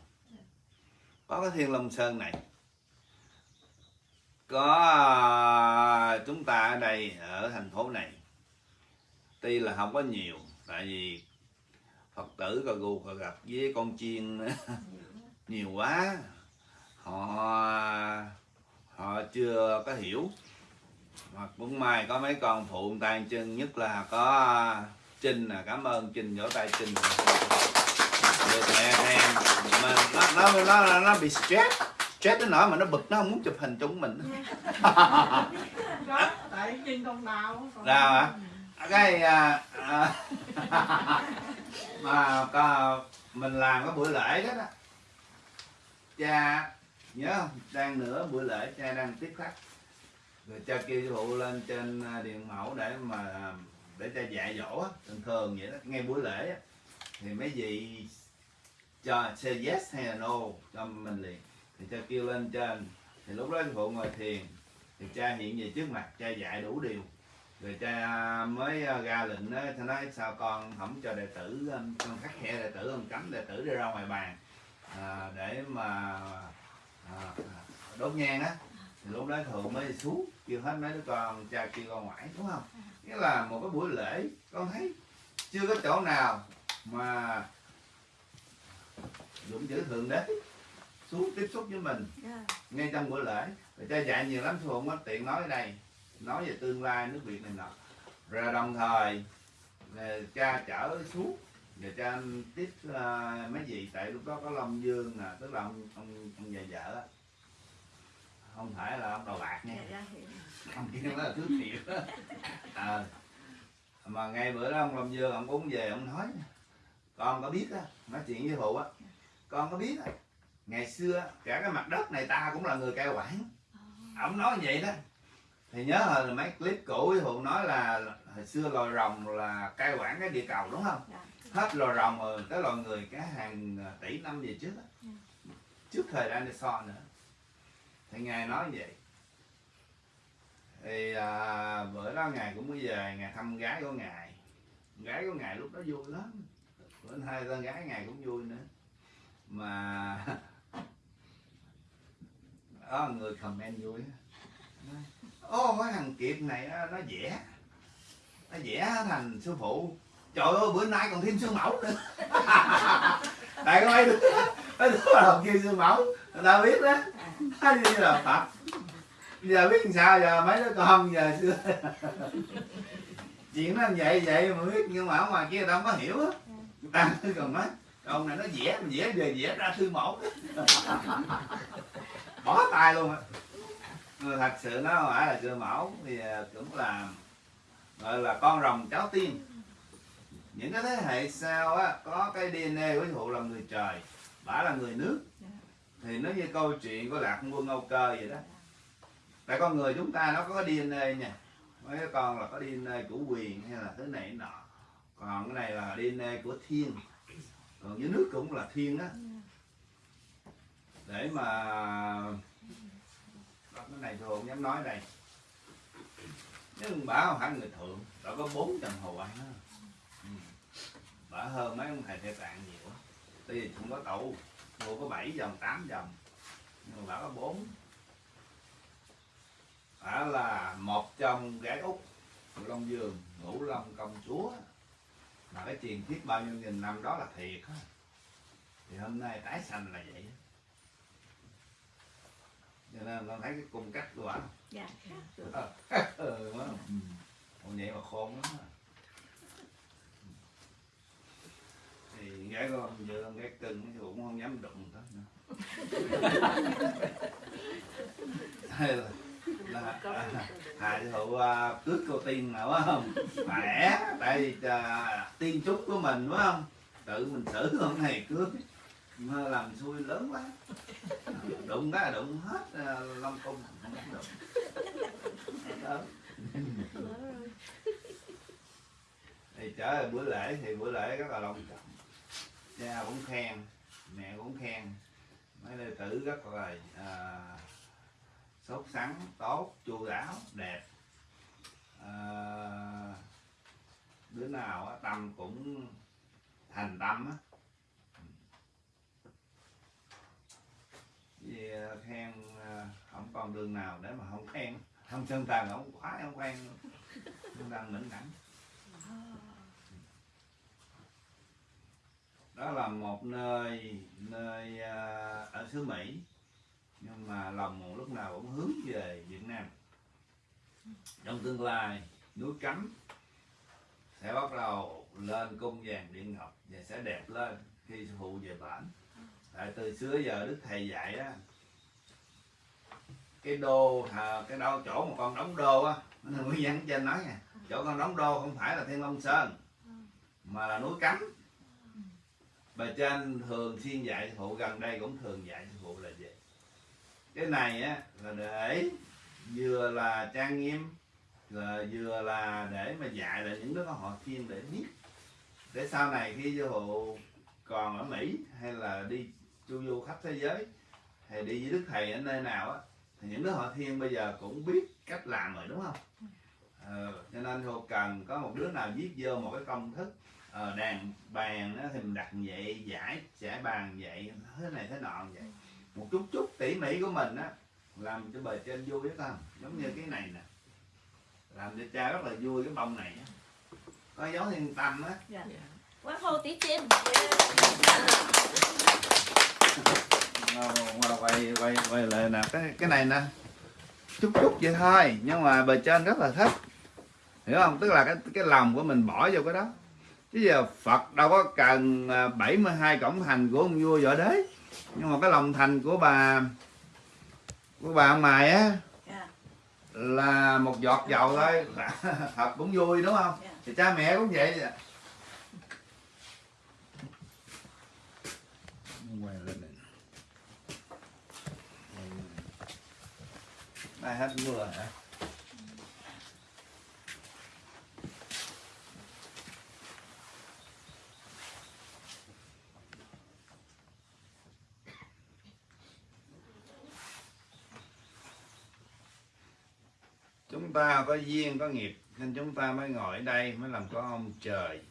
S1: có cái thiên long sơn này. Có, chúng ta ở đây, ở thành phố này, tuy là không có nhiều, tại vì phật tử cà gù cà gặp với con chiên nhiều quá. Họ họ chưa có hiểu. Hoặc cũng may có mấy con phụ tay chân, nhất là có, trinh là cảm ơn trinh, vỗ tay trinh nó nó nó bị stress. Stress đến nỗi mà nó bực nó không muốn chụp hình chung mình.
S2: Đó tại nhìn đồng nào
S1: nào hả? Cái à, à, mà có, mình làm cái buổi lễ đó, đó. Cha nhớ không? Đang nửa buổi lễ cha đang tiếp khách. Rồi cha kêu phụ lên trên à, điện mẫu để mà à, để cha dạy dỗ thường thường vậy đó. Ngay buổi lễ thì mấy vị cho say yes hay là no? Cho mình liền. Thì cha kêu lên trên thì lúc đó sư phụ ngồi thiền thì cha hiện về trước mặt cha dạy đủ điều. Rồi cha mới à, ra lệnh đó cha nói sao con không cho đệ tử à, con khắc khe đệ tử con cấm đệ tử đi ra ngoài bàn? À, để mà à, đốt nhang á. Thì lúc đó thượng mới xuống kêu hết mấy đứa con cha kêu con ngoại đúng không? Nghĩa là một cái buổi lễ con thấy chưa có chỗ nào mà dụng chữ thượng đế xuống tiếp xúc với mình. Ngay trong buổi lễ. Rồi cha dạy nhiều lắm phụ có tiện nói ở đây. Nói về tương lai nước việt này nọ. Rồi đồng thời là cha chở xuống. Và cha tiếp ờ, mấy vị tại lúc đó có long dương nè tức là ông ông ông già vợ á. không phải là ông đầu bạc nha. Ông kia đó là thứ thiệt Ờ. mà ngay bữa đó ông long dương ông cũng về ông nói con có biết á nói chuyện với phụ á con có biết ngày xưa cả cái mặt đất này ta cũng là người cai quản. Ông nói vậy đó. Thì nhớ hồi mấy clip cũ phụ nói là hồi xưa loài rồng là cai quản cái địa cầu đúng không? Hết loài rồng rồi tới loài người cả hàng tỷ năm về trước á. trước thời dinosaur nữa. Thì ngài nói vậy. Thì à, bữa đó ngài cũng mới về ngài thăm gái của ngài. Gái của ngài lúc đó vui lắm. Bữa hai con gái ngài cũng vui nữa mà đó người comment vui ô, cái thằng kiệt này nó vẽ nó vẽ thành sư phụ. Trời ơi, bữa nay còn thêm sư mẫu nữa. Tại coi mấy đứa là đứa học kia sư mẫu, người ta biết đó. Nói như là phật? Giờ biết làm sao? Giờ mấy đứa con giờ xưa chuyện nó vậy vậy mà biết, nhưng mà ở ngoài kia tao không có hiểu á. Người ta còn nói ông này nó vẽ mình vẽ về vẽ ra thư mẫu. Bỏ tay luôn á. Thật sự nó không phải là sư mẫu, thì à, cũng là, gọi là con rồng cháu tiên. Những cái thế hệ sau á, có cái DNA của phụ là người trời, bả là người nước. Thì nó như câu chuyện của lạc quân âu cơ vậy đó. Tại con người chúng ta nó có cái DNA nha. Mấy con là có DNA của quyền hay là thứ này nọ. Còn cái này là DNA của thiên còn dưới nước cũng là thiên á. Để mà cái này tôi không dám nói đây. Nhưng bà không phải người thượng bà có bốn trần hồ ăn á. Ừ. bà hơn mấy ông thầy thể tạng nhiều tại vì không có tụ mua có 7 dòng 8 dòng. Nhưng mà bà có bốn. Bà là một trong gái út Long Dương ngũ long công chúa mà cái truyền thuyết bao nhiêu nghìn năm đó là thiệt á thì hôm nay tái sanh là vậy. Cho nên con thấy cái cung cách của ảnh
S5: dạ
S1: ừ, quá. Ừ. Ủa vậy mà khôn lắm thì gái con giờ con gái cưng thì cũng không dám đụng tới nữa là, hà sư phụ cướp cô tiên nào phải không? Khỏe tại vì à, tiên trúc của mình phải không? Tự mình xử hôm này cướp mà làm xui lớn quá. Đụng cái đụng hết à, long cung. Không đụng. Đó. thì trở lại bữa lễ thì bữa lễ rất là long trọng. Cha cũng khen mẹ cũng khen. Mấy đệ tử rất là à, sốt sắn tốt chu đáo đẹp. À, đứa nào á, tâm cũng thành tâm á. Vì ờ, khen ờ, không còn đường nào để mà không khen. Không sơn tàn không quá không khen. Chân tàn mẫn đẳng đó là một nơi nơi ở xứ Mỹ nhưng mà lòng lúc nào cũng hướng về Việt Nam. Trong tương lai núi cấm sẽ bắt đầu lên cung vàng điện ngọc và sẽ đẹp lên khi sư phụ về bản tại từ xưa giờ đức thầy dạy á cái đô à, cái đâu chỗ mà con đóng đô á nguyên nhân trên nói nha chỗ con đóng đô không phải là thiên long sơn mà là núi cấm. Bà trên thường xuyên dạy sư phụ gần đây cũng thường dạy sư phụ là gì? Cái này á là để vừa là trang nghiêm là vừa là để mà dạy lại những đứa họ thiên để biết. Để sau này khi vô hộ còn ở mỹ hay là đi chu du khắp thế giới hay đi với đức thầy ở nơi nào á thì những đứa họ thiên bây giờ cũng biết cách làm rồi đúng không? Ờ, cho nên thôi cần có một đứa nào viết vô một cái công thức ờ, đàn bàn thì mình đặt vậy giải giải bàn vậy thế này thế nọ vậy một chút chút tỉ mỉ của mình á làm cho bề trên vui biết không? Giống như cái này nè. Làm cho cha rất là vui cái bông này á. Có dấu thiên tâm á.
S8: Quá hô tí chim.
S1: Quay quay quay lại nè. Cái cái này nè. Chút chút vậy thôi nhưng mà bề trên rất là thích. Hiểu không? Tức là cái cái lòng của mình bỏ vô cái đó. Chứ giờ Phật đâu có cần à, 72 cổng thành của ông vua võ đế nhưng mà cái lòng thành của bà của bà ông mài á
S5: Dạ.
S1: là một giọt dầu thôi Phật cũng vui đúng không
S5: Dạ.
S1: thì cha mẹ cũng vậy Nay hết mưa hả? Chúng ta có duyên, có nghiệp, nên chúng ta mới ngồi ở đây, mới làm con ông trời.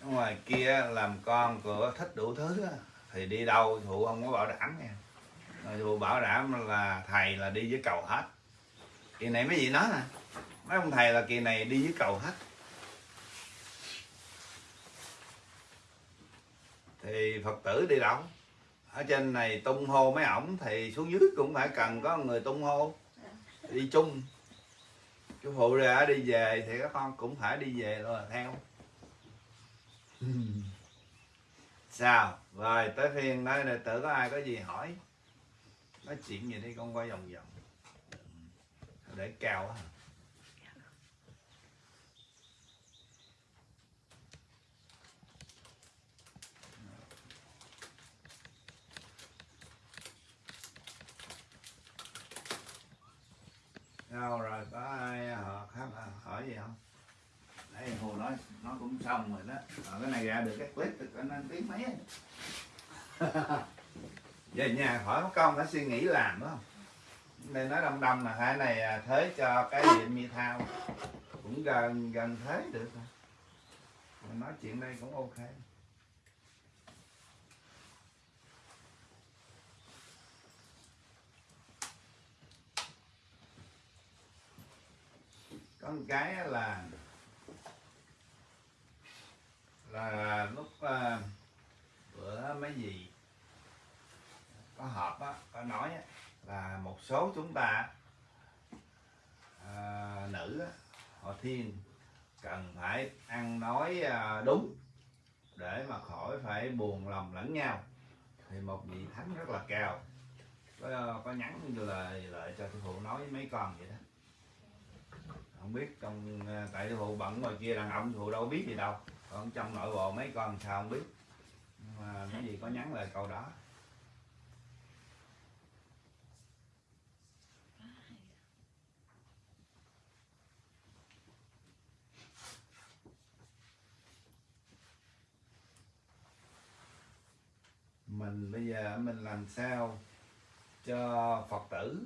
S1: Ở ngoài kia làm con của thích đủ thứ thì đi đâu, thụ không có bảo đảm nha. Thụ bảo đảm là thầy là đi với cầu hết. Kỳ này mấy gì nói nè, mấy ông thầy là kỳ này đi với cầu hết. Thì phật tử đi đâu? Ở trên này tung hô mấy ổng thì xuống dưới cũng phải cần có người tung hô. Đi chung. Chú phụ ra đi về thì các con cũng phải đi về rồi theo. Sao? Rồi, tới phiên đây đệ tử có ai có gì hỏi. Nói chuyện gì đi, con quay vòng vòng. Để cao á sao rồi, có ai họ khác hỏi gì không? Đây, Hồ nói, nó cũng xong rồi đó. Ở cái này ra được, cái clip được, anh anh tiếng mấy về nhà hỏi mất công phải suy nghĩ làm, đúng không? Nên nói đông đông là hai này à, thế cho cái điện mi thao. Cũng gần gần thế được rồi. Nói chuyện đây cũng ok. Có một cái là là lúc à, bữa mấy gì có họp á có nói á, là một số chúng ta à, nữ á, họ thiên cần phải ăn nói à, đúng để mà khỏi phải buồn lòng lẫn nhau. Thì một vị thánh rất là cao có, có nhắn lời lại cho sư phụ nói với mấy con vậy đó không biết trong ờ, tại sư bận ngoài kia, đàn ông sư phụ đâu biết gì đâu. Còn trong nội bộ mấy con sao không biết. Nhưng mà mấy gì có nhắn lời câu đó. Mình bây giờ mình làm sao cho phật tử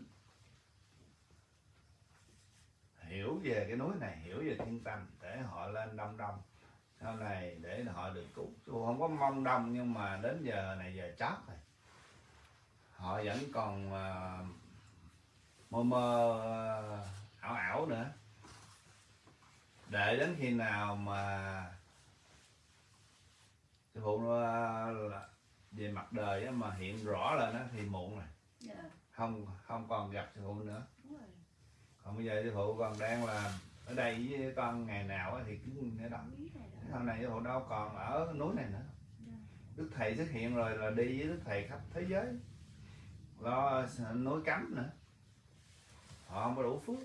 S1: hiểu về cái núi này hiểu về thiên tâm để họ lên đông đông. Sau này để họ được cứu tôi không có mong đông nhưng mà đến giờ này giờ chót rồi. Họ vẫn còn uh, mơ mơ ờ, ảo ảo nữa. Để đến khi nào mà sư phụ là về mặt đời mà hiện rõ lên đó thì muộn rồi.
S5: Dạ,
S1: không không còn gặp sư phụ nữa. Còn bây giờ sư phụ còn đang là ở đây với con ngày nào thì cứ ở đó. Sau này hộ đâu còn ở núi này nữa. Đức thầy xuất hiện rồi là đi với đức thầy khắp thế giới. Lo núi cấm nữa. Họ không có đủ phước.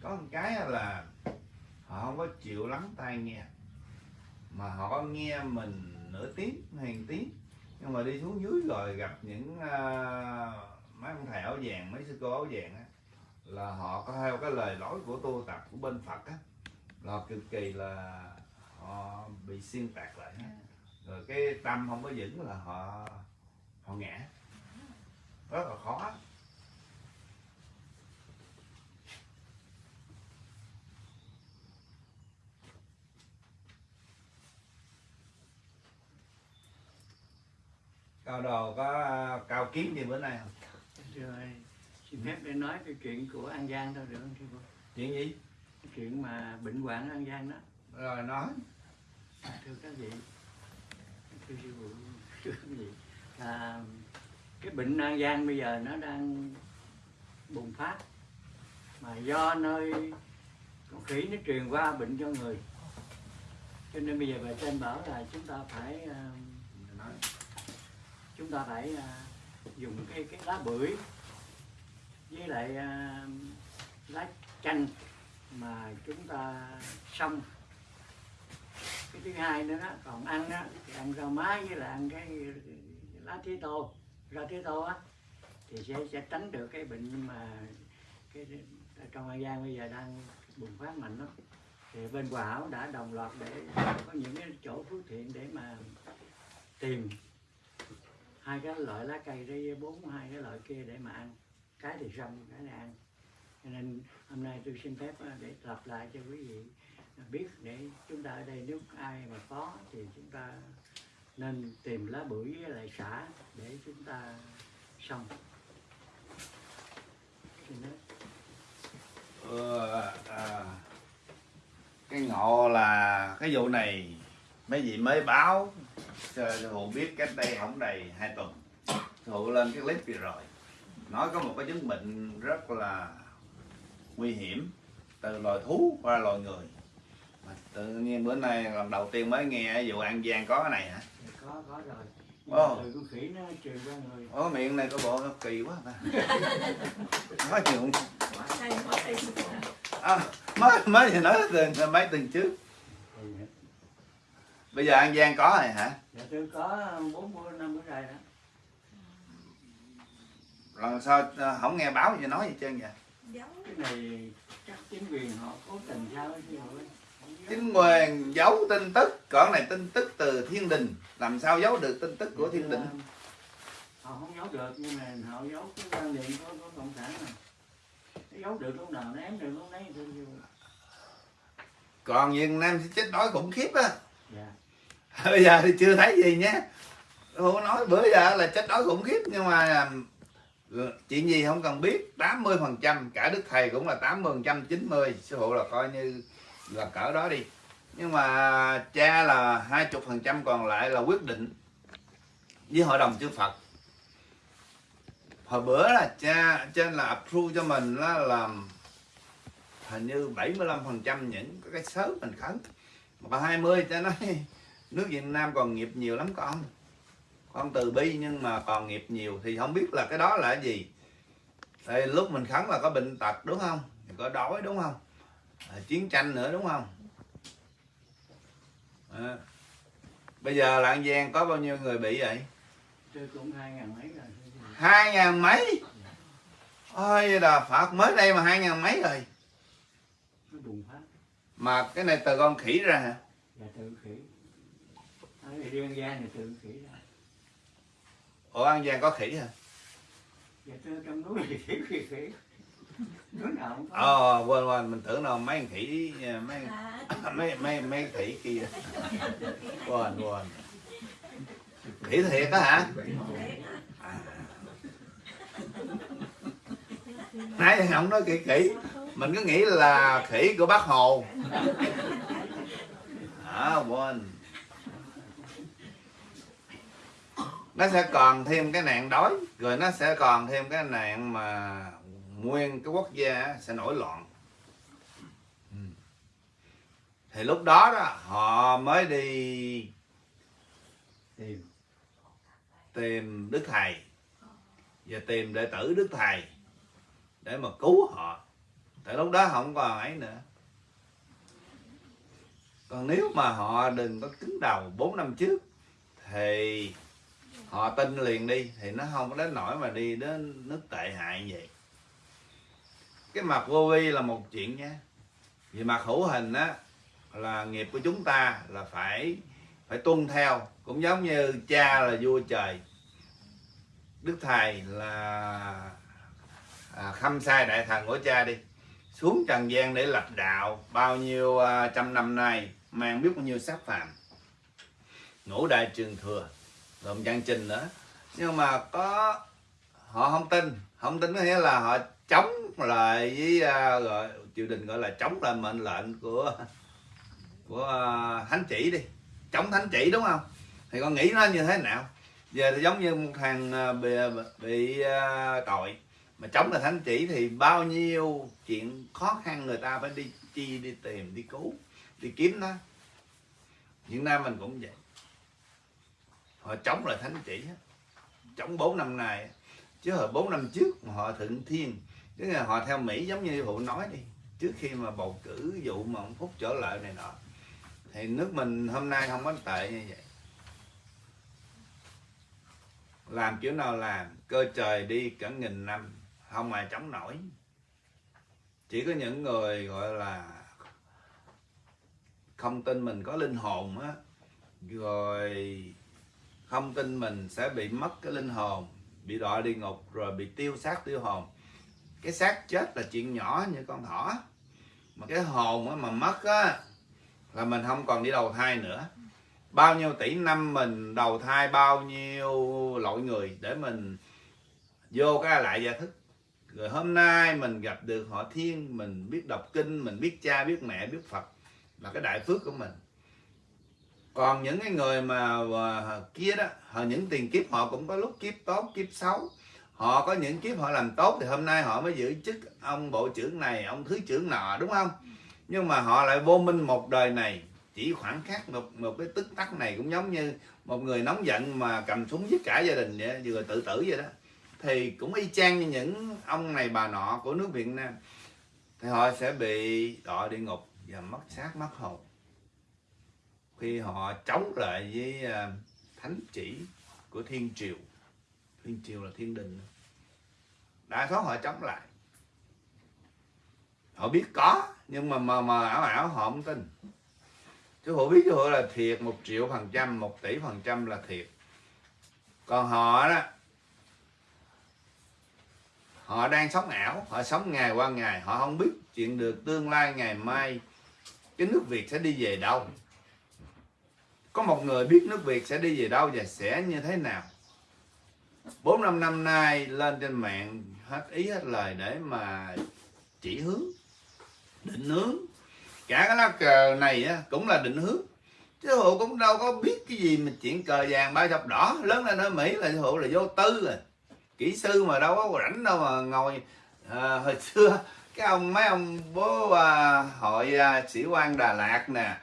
S1: Có một cái là họ không có chịu lắng tai nghe. Mà họ nghe mình nửa tiếng hàng tiếng. Nhưng mà đi xuống dưới rồi gặp những uh, mấy ông thầy áo vàng, mấy sư cô áo vàng á, là họ có theo cái lời nói của tu tập của bên Phật á. Là cực kỳ là họ bị xuyên tạc lại á. rồi cái tâm không có vững là họ họ ngã. Rất là khó. Cao đồ có à, cao kiến gì bữa nay không?
S5: Rồi xin phép để nói cái chuyện của An Giang thôi được không sư phụ
S1: chuyện gì?
S5: Cái chuyện mà bệnh hoạn ở An Giang đó.
S1: Rồi nói.
S5: Thưa các vị thưa sư phụ thưa các vị. À, cái bệnh An Giang bây giờ nó đang bùng phát mà do nơi con khỉ nó truyền qua bệnh cho người. Cho nên bây giờ bà trên bảo là chúng ta phải à,
S1: nói.
S5: chúng ta phải à, dùng cái cái lá bưởi với lại à, lá chanh mà chúng ta xong. Cái thứ hai nữa đó còn ăn đó thì ăn rau má với lại ăn cái lá tía tô rau tía tô á thì sẽ sẽ tránh được cái bệnh mà cái trong An Giang bây giờ đang bùng phát mạnh lắm. Thì bên Hòa Hảo đã đồng loạt để có những cái chỗ phước thiện để mà tìm hai cái loại lá cây đây bốn hai cái loại kia để mà ăn. Cái thì xong cái này ăn. Cho nên hôm nay tôi xin phép ờ, để lặp lại cho quý vị biết để chúng ta ở đây nếu ai mà có thì chúng ta nên tìm lá bưởi với lại xả để chúng ta xong. Xin
S1: ờ, à, cái ngộ là cái vụ này mấy vị mới báo cho phụ biết cách đây không đầy hai tuần. Phụ lên cái clip vừa rồi. Nói có một cái chứng bệnh rất là nguy hiểm từ loài thú qua loài người. Mà tự nhiên bữa nay lần đầu tiên mới nghe vụ an giang có cái này hả?
S5: Có có rồi.
S1: Ồ.
S5: con khỉ nó truyền qua người.
S1: Ủa miệng này có bộ nó kỳ quá ta. Nói chuyện à, mới mới thì nói từ mấy tuần trước bây giờ an giang có rồi hả?
S5: Dạ tôi có bốn mươi năm bữa rồi đó.
S1: Lần sau ờ, không nghe báo gì nói gì trơn vậy?
S2: Giống
S5: cái này chắc chính quyền họ cố tình sao chứ
S1: chính quyền giấu tin tức còn này tin tức từ thiên đình. Làm sao giấu được tin tức của thiên đình?
S5: Họ không giấu được nhưng mà họ giấu cái quan niệm của, của cộng sản này giấu được lúc nào nó ém được lúc nấy
S1: còn việt nam sẽ chết đói khủng khiếp á.
S5: Dạ
S1: bây giờ thì chưa thấy gì nhé. Không nói, bữa giờ là chết đói khủng khiếp, nhưng mà à, ừ, chuyện gì không cần biết. 80 phần trăm, cả đức thầy cũng là 80 phần trăm 90 sư phụ là coi như là cỡ đó đi. Nhưng mà, cha là 20 phần trăm, còn lại là quyết định với hội đồng chư Phật. Hồi bữa là cha trên là approve cho mình là làm hình như 75 phần trăm những cái sớm mình khấn. Mà 20 cha nói nước Việt Nam còn nghiệp nhiều lắm con. Con từ bi nhưng mà còn nghiệp nhiều thì không biết là cái đó là cái gì. Thì lúc mình khấn là có bệnh tật đúng không? Có đói đúng không? À, chiến tranh nữa đúng không? À. bây giờ là An Giang có bao nhiêu người bị vậy?
S5: Hai ngàn mấy rồi.
S1: Hai ngàn mấy? Ôi là Phật mới đây mà hai ngàn mấy rồi. Mà cái này từ con khỉ ra hả?
S5: Và tự khỉ ở đây riêng gia thì tự khỉ ra.
S1: Ủa An Giang có khỉ hả?
S5: Tôi trong núi thì khỉ khỉ khỉ. Núi nào cũng có.
S1: Ờ quên quên mình tưởng là mấy con khỉ mấy
S2: à,
S1: mấy mấy mấy khỉ kia. Quên quên. Khỉ thiệt á hả? Nãy giờ không nói khỉ khỉ. Mình cứ nghĩ là khỉ của bác hồ. À quên nó sẽ còn thêm cái nạn đói, rồi nó sẽ còn thêm cái nạn mà nguyên cái quốc gia sẽ nổi loạn. Thì lúc đó đó, họ mới đi
S5: tìm
S1: tìm đức thầy và tìm đệ tử đức thầy để mà cứu họ. Tại lúc đó không còn ấy nữa. Còn nếu mà họ đừng có cứng đầu 4 năm trước, thì họ tin liền đi thì nó không có đến nỗi mà đi đến nước tệ hại như vậy. Cái mặt vô vi là một chuyện nha vì mặt hữu hình á là nghiệp của chúng ta là phải phải tuân theo. Cũng giống như cha là vua trời đức thầy là à, khâm sai đại thần của cha đi. Xuống trần gian để lập đạo bao nhiêu à, trăm năm nay mang biết bao nhiêu sát phạm ngũ đại trường thừa lượm văn trình nữa. Nhưng mà có họ không tin. Không tin có nghĩa là họ chống lại với à, gọi triều đình gọi là chống lại mệnh lệnh của của à, thánh chỉ đi. Chống thánh chỉ đúng không? Thì con nghĩ nó như thế nào? Giờ thì giống như một thằng à, bị bị à, tội. Mà chống lại thánh chỉ thì bao nhiêu chuyện khó khăn người ta phải đi chi đi tìm đi cứu đi kiếm nó. Hiện nay mình cũng vậy họ chống lại thánh chỉ chống bốn năm nay chứ hồi bốn năm trước mà họ thượng thiên chứ là họ theo Mỹ giống như vụ nói đi, trước khi mà bầu cử vụ mà ông Phúc trở lại này nọ, thì nước mình hôm nay không có tệ như vậy. Làm kiểu nào làm, cơ trời đi cả nghìn năm, không ai chống nổi. Chỉ có những người gọi là không tin mình có linh hồn á, rồi không tin mình sẽ bị mất cái linh hồn, bị đọa địa ngục, rồi bị tiêu xác tiêu hồn. Cái xác chết là chuyện nhỏ như con thỏ. Mà cái hồn mà mất á, là mình không còn đi đầu thai nữa. Bao nhiêu tỷ năm mình đầu thai, bao nhiêu loại người để mình vô cái lại gia thức. Rồi hôm nay mình gặp được họ thiên, mình biết đọc kinh, mình biết cha, biết mẹ, biết phật. Là cái đại phước của mình còn những cái người mà à, kia đó, họ những tiền kiếp họ cũng có lúc kiếp tốt, kiếp xấu. Họ có những kiếp họ làm tốt thì hôm nay họ mới giữ chức ông bộ trưởng này, ông thứ trưởng nọ, đúng không? Nhưng mà họ lại vô minh một đời này. Chỉ khoảng khắc một một cái tức tắc này cũng giống như một người nóng giận mà cầm súng giết cả gia đình vậy, vừa tự tử vậy đó. Thì cũng y chang như những ông này bà nọ của nước Việt Nam. Thì họ sẽ bị đọa địa ngục và mất xác, mất hồn khi họ chống lại với à, thánh chỉ của thiên triều. Thiên triều là thiên đình. Đa số họ chống lại. Họ biết có nhưng mà mà, mà ảo ảo họ không tin. Chứ họ biết họ là thiệt một triệu phần trăm một tỷ phần trăm là thiệt. Còn họ đó họ đang sống ảo họ sống ngày qua ngày họ không biết chuyện được tương lai ngày mai. Cái nước việt sẽ đi về đâu? Có một người biết nước việt sẽ đi về đâu và sẽ như thế nào? Bốn năm năm nay lên trên mạng hết ý hết lời để mà chỉ hướng định hướng. Cả cái lá cờ này á, cũng là định hướng. Chứ hộ cũng đâu có biết cái gì mà chuyện cờ vàng ba dọc đỏ. Lớn lên ở mỹ là hộ là vô tư rồi. Kỹ sư mà đâu có rảnh đâu mà ngồi à, hồi xưa cái ông mấy ông bố à, hội à, sĩ quan đà lạt nè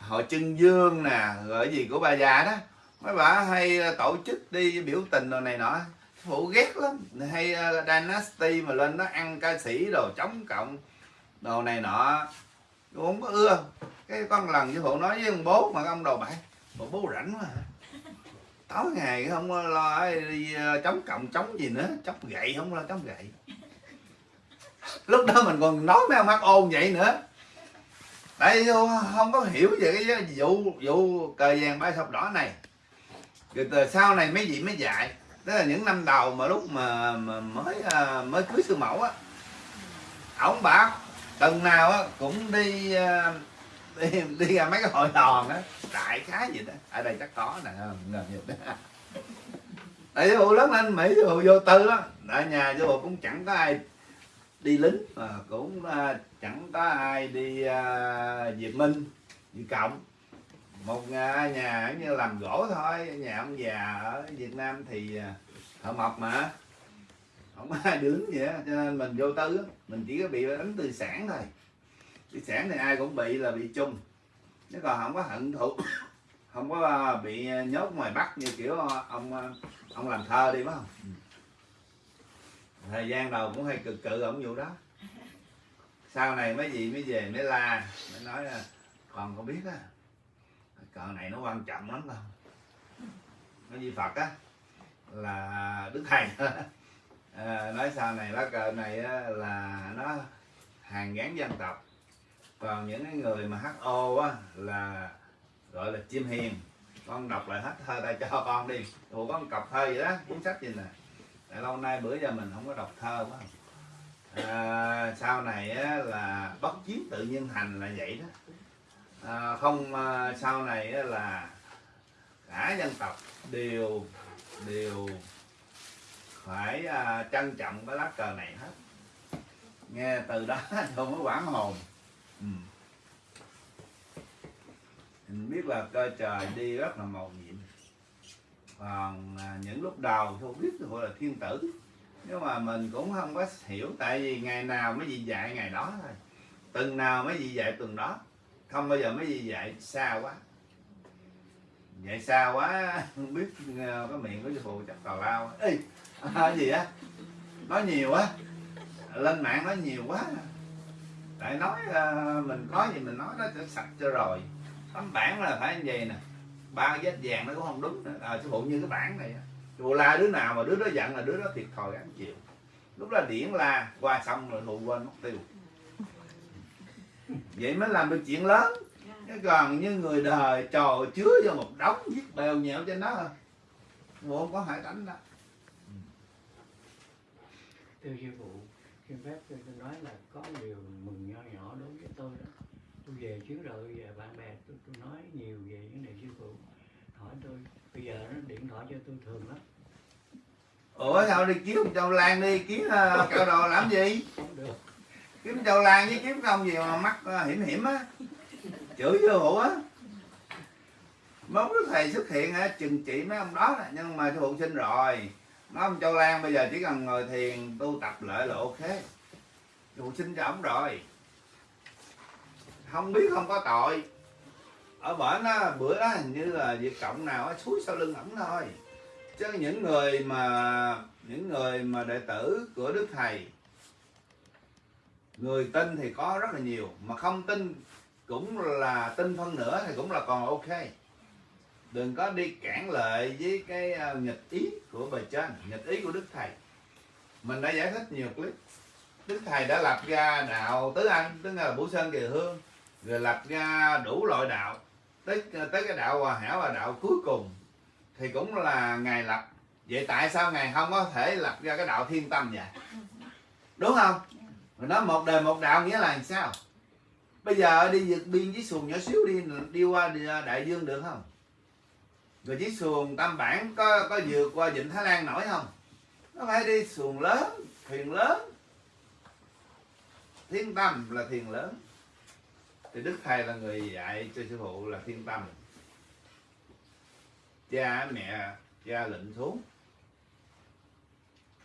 S1: hội trưng dương nè rồi gì của bà già đó. Mấy bà hay ờ, tổ chức đi biểu tình rồi này nọ. Phụ ghét lắm. Hay uh, dynasty mà lên nó ăn ca sĩ đồ chống cộng đồ này nọ. Tôi không có ưa. Cái con lần với phụ nói với ông bố mà ông đồ bại. Bộ bố rảnh quá hả? Tối ngày không lo đi ờ, chống cộng chống gì nữa. Chống gậy không lo chống gậy. Lúc đó mình còn nói mấy ông hát ôn vậy nữa tại không có hiểu về cái vụ vụ cờ vàng ba sọc đỏ này. Rồi từ sau này mấy vị mới dạy. Tức là những năm đầu mà lúc mà, mà mới à, mới cưới sư mẫu á ổng bảo tuần nào á cũng đi à, đi đi ra mấy cái hội đoàn á đại khái gì đó. Ở đây chắc có nè ngờ gì đó tại sư phụ lớn lên mỹ sư phụ vô tư á ở nhà sư phụ cũng chẳng có ai đi lính mà cũng à, chẳng có ai đi à, việt minh việt cộng. Một à, nhà, nhà như làm gỗ thôi nhà ông già ở việt nam thì à, thợ mộc mà. Không ai đứng gì á cho nên mình vô tư mình chỉ có bị đánh từ sản thôi. Từ sản thì ai cũng bị là bị chung chứ còn không có hận thụ không có à, bị nhốt ngoài bắc như kiểu ông à, ông làm thơ đi phải không? Ừ thời gian đầu cũng hay cực cự ổng vụ đó. Sau này mấy gì mới về mới la mới nói là còn không biết á cờ này nó quan trọng lắm không nói gì phật á là đức thầy. À, nói sau này lá cờ này á, là nó hàng gắn dân tộc. Còn những cái người mà ho á là gọi là chim hiền. Con đọc lại hết thơ tay cho con đi. Ủa con cọc thơ vậy đó cuốn sách gì nè? Để lâu nay bữa giờ mình không có đọc thơ quá. À, sau này á, là bất chiến tự nhiên thành là vậy đó. À, không à, sau này á, là cả dân tộc đều đều phải à, trân trọng cái lá cờ này hết. Nghe từ đó không có quản hồn. Ừ. mình biết là cơ trời đi rất là màu nhiệm và à, những lúc đầu tôi biết gọi là thiên tử. Nhưng mà mình cũng không có hiểu tại vì ngày nào mới gì dạy ngày đó thôi. Từng nào mới gì dạy từng đó. Không bao giờ mới gì dạy xa quá. Dạy xa quá không biết à, cái miệng của sư phụ chắc tào lao. Ê, à, gì á? Nói nhiều á. Lên mạng nói nhiều quá. Tại nói à, mình có gì mình nói nó sẽ sạch cho rồi. Tấm bản là phải như vậy nè ba cái vết vàng nó cũng không đúng à, sư phụ như cái bản này phụ la đứa nào mà đứa đó giận là đứa đó thiệt thòi gắn chịu. Lúc đó điển la qua xong rồi phụ quên mất tiêu. Vậy mới làm được chuyện lớn. Chứ còn như người đời trò chứa vô một đống viết bèo nhẹo trên đó Bộ không có hải đánh đó.
S5: Thưa sư phụ xin phép tôi nói là có điều mừng nho nhỏ đối với tôi đó. Tôi về chuyến rồi về bạn bè tôi, tôi nói nhiều về vấn đề sư phụ hỏi tôi bây giờ nó điện thoại cho tôi thường lắm.
S1: Ủa sao đi kiếm châu lan đi kiếm uh, cao đồ làm gì?
S5: Không được.
S1: Kiếm châu lan với kiếm công gì mà mắc uh, hiểm hiểm á. Chửi vô hụ á. Mong đức thầy xuất hiện á chừng trị mấy ông đó nè. nhưng mà phụ sinh rồi. Nói ông châu lan bây giờ chỉ cần ngồi thiền tu tập lại là ok. Phụ sinh cho ổng rồi. Không biết không có tội ở bển á, bữa đó hình như là việc cộng nào á suối sau lưng ổng thôi. Chứ những người mà, những người mà đệ tử của đức thầy, người tin thì có rất là nhiều, mà không tin cũng là tin phân nữa thì cũng là còn ok. Đừng có đi cản lợi với cái à, nghịch ý của bề trên, nghịch ý của đức thầy. Mình đã giải thích nhiều clip. Đức thầy đã lập ra đạo tứ anh, tức là bửu sơn kỳ hương, rồi lập ra đủ loại đạo tới tới cái đạo hòa hảo và đạo cuối cùng thì cũng là ngài lập. Vậy tại sao ngài không có thể lập ra cái đạo thiên tâm vậy? Đúng không? Mình nói một đời một đạo nghĩa là làm sao? Bây giờ đi vượt biên với xuồng nhỏ xíu đi đi qua đi đại dương được không? Rồi chiếc xuồng tam bản có có vượt qua vịnh thái lan nổi không? Nó phải đi xuồng lớn, thuyền lớn. Thiên tâm là thuyền lớn thì đức thầy là người dạy cho sư phụ là thiên tâm. Cha mẹ cha lệnh xuống.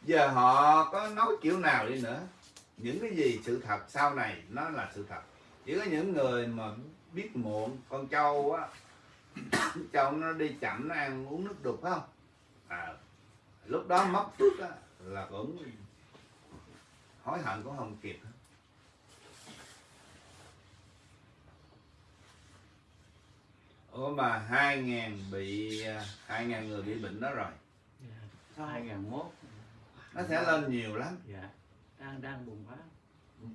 S1: Giờ họ có nói kiểu nào đi nữa? Những cái gì sự thật sau này nó là sự thật. Chỉ có những người mà biết muộn con trâu á trâu nó đi chậm nó ăn uống nước đục phải không? À, lúc đó mất phước á là cũng hối hận cũng không kịp. Ủa mà hai ngàn bị hai ngàn người bị bệnh đó rồi.
S5: Dạ. 2001
S1: nó sẽ lên nhiều lắm.
S5: Dạ. Đang đang bùng phát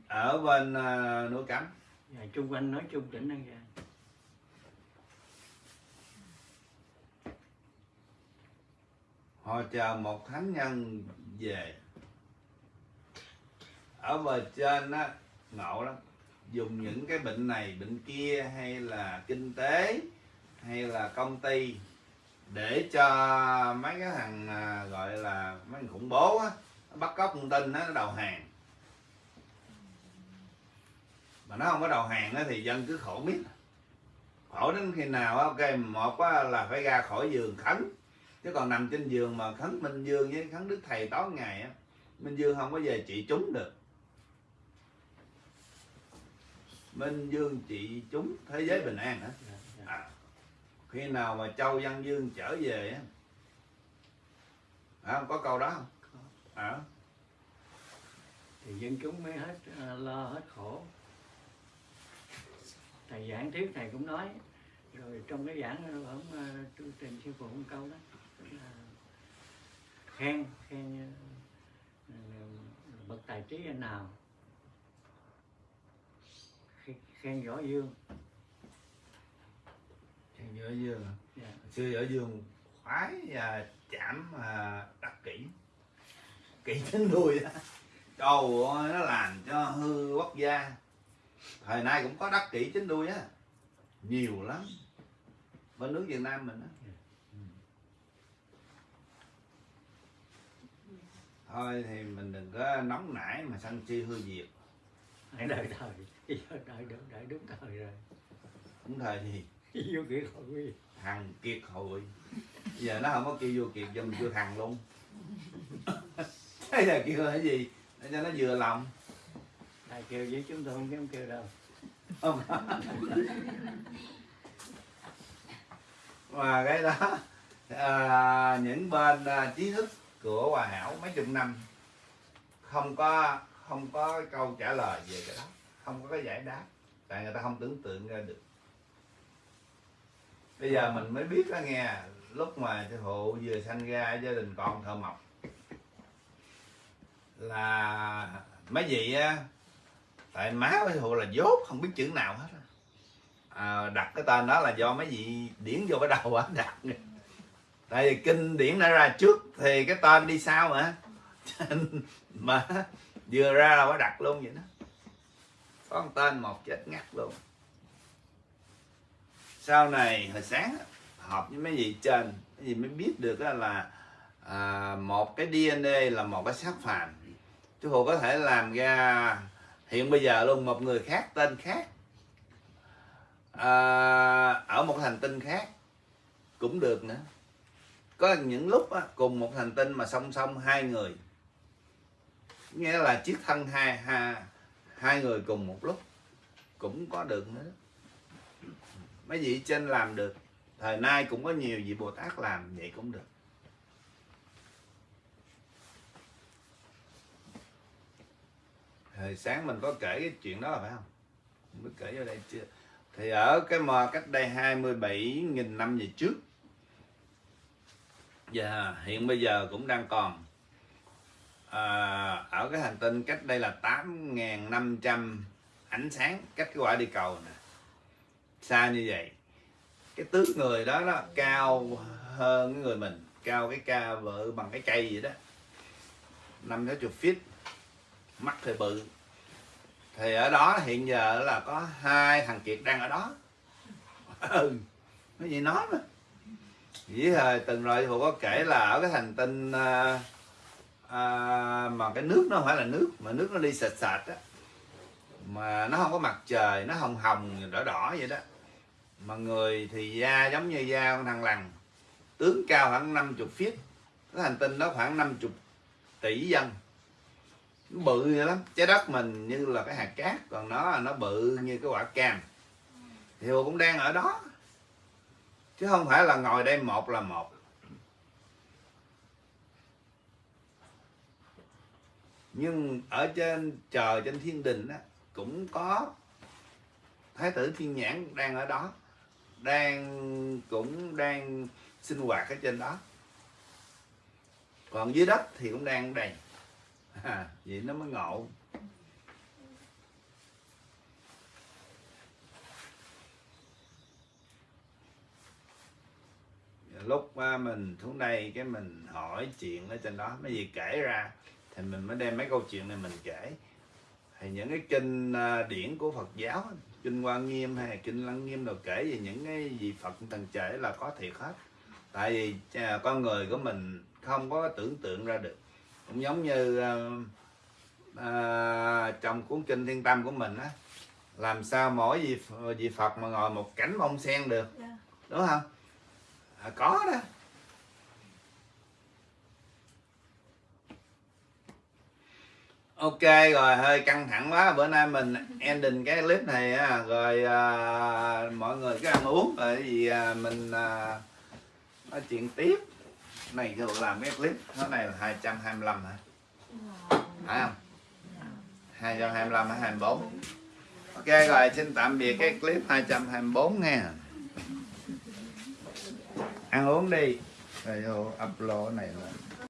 S1: ở bên uh, núi cấm.
S5: Dạ, chung quanh nói chung tỉnh An Giang
S1: họ chờ một thánh nhân về. Ở bờ trên á ngộ lắm. Dùng những cái bệnh này bệnh kia hay là kinh tế hay là công ty để cho mấy cái thằng à, gọi là mấy thằng khủng bố á bắt cóc thông tin nó đầu hàng. Mà nó không có đầu hàng á thì dân cứ khổ biết khổ đến khi nào á, ok một á, là phải ra khỏi giường khấn. Chứ còn nằm trên giường mà khấn minh dương với khấn đức thầy tối ngày á minh dương không có về trị chúng được. Minh dương trị chúng thế giới bình an hả? Khi nào mà châu văn dương trở về á à, có câu đó không? À,
S5: thì dân chúng mới hết à, lo hết khổ. Thầy giảng thuyết thầy cũng nói rồi trong cái giảng ông uh, tôi trình sư phụ một câu đó. Khen khen ờ, bậc tài trí anh nào khen võ dương
S1: Ở dương hả?
S5: dạ.
S1: xưa ở dương khoái và chạm à, đắc kỹ kỹ đến đuôi đó trời ơi nó làm cho hư quốc gia. Thời nay cũng có đắc kỹ chính đuôi á. Nhiều lắm. Bên nước việt nam mình á. Ừ. thôi thì mình đừng có nóng nảy mà sân si hư diệt.
S5: Hãy đợi thời. Đợi đợi đợi đúng thời rồi.
S1: Cũng thời thì
S5: vô kiệt hội
S1: thằng kiệt hội giờ nó không có kêu vô kiệt giờ mình kêu thằng luôn. Thế là kêu là cái gì? Để cho nó vừa lòng.
S5: Thầy kêu với chúng tôi không dám kêu đâu.
S1: Không. Và cái đó à, những bên à, trí thức của hòa hảo mấy chục năm không có không có câu trả lời về cái đó. Không có cái giải đáp. Tại người ta không tưởng tượng ra được bây giờ mình mới biết đó nghe lúc mà sư phụ vừa sanh ra gia đình con thợ mộc là mấy vị á tại má của sư phụ là dốt không biết chữ nào hết à, đặt cái tên đó là do mấy vị điển vô cái đầu á đặt. Tại vì kinh điển đã ra trước thì cái tên đi sau mà. Mà vừa ra là phải đặt luôn vậy đó. Có một tên một chết ngắt luôn sau này hồi sáng họp với mấy vị trên mấy vị mới biết được là à, một cái DNA là một cái xác phàm. Chứ hồ có thể làm ra hiện bây giờ luôn một người khác tên khác. À, ở một hành tinh khác cũng được nữa. Có những lúc á, cùng một hành tinh mà song song hai người. Nghĩa là chiếc thân hai hai hai người cùng một lúc cũng có được nữa mấy vị trên làm được. Thời nay cũng có nhiều vị bồ tát làm vậy cũng được. Hồi sáng mình có kể cái chuyện đó phải không? Mình có kể vô đây chưa? Thì ở cái mò cách đây 27.000 năm về trước và hiện bây giờ cũng đang còn. À, ở cái hành tinh cách đây là 8.500 ánh sáng cách cái quả đi cầu nè xa như vậy? Cái tướng người đó nó cao hơn cái người mình cao cái ca vợ bằng cái cây vậy đó. Năm sáu chục feet mắt thì bự. Thì ở đó hiện giờ là có hai thằng kiệt đang ở đó. Ừ gì nói mà. Với thời từng rồi hồ có kể là ở cái hành tinh à, à, mà cái nước nó không phải là nước mà nước nó đi sệt sệt á. Mà nó không có mặt trời nó hồng hồng đỏ đỏ vậy đó mà người thì da giống như da con thằng lằn. Tướng cao khoảng 50 feet. Cái hành tinh đó khoảng 50 tỷ dân. Nó bự vậy lắm. Trái đất mình như là cái hạt cát, còn nó nó bự như cái quả cam. Thì Hồ cũng đang ở đó. Chứ không phải là ngồi đây một là một. Nhưng ở trên trời, trên thiên đình á, cũng có thái tử thiên nhãn đang ở đó đang cũng đang sinh hoạt ở trên đó. Còn dưới đất thì cũng đang đầy à, vậy nó mới ngộ. Lúc à, mình xuống đây cái mình hỏi chuyện ở trên đó. Mấy gì kể ra thì mình mới đem mấy câu chuyện này mình kể. Thì những cái kinh à, điển của Phật giáo kinh Quan Nghiêm hay kinh Lăng Nghiêm đồ kể về những cái gì Phật thần trễ là có thiệt hết. Tại vì à, con người của mình không có tưởng tượng ra được. Cũng giống như à, à, trong cuốn kinh Thiên Tâm của mình á làm sao mỗi vị vị Phật mà ngồi một cảnh bông sen được
S8: Dạ.
S1: đúng không? À, có đó ok rồi hơi căng thẳng quá. Bữa nay mình ending cái clip này á. Rồi à, mọi người cứ ăn uống rồi gì à, mình à, nói chuyện tiếp. Này thường làm cái clip nó này là 225 hả? Phải không? 225 hay 24 ok rồi xin tạm biệt cái clip 224 nha. Ăn uống đi. Rồi vô upload này rồi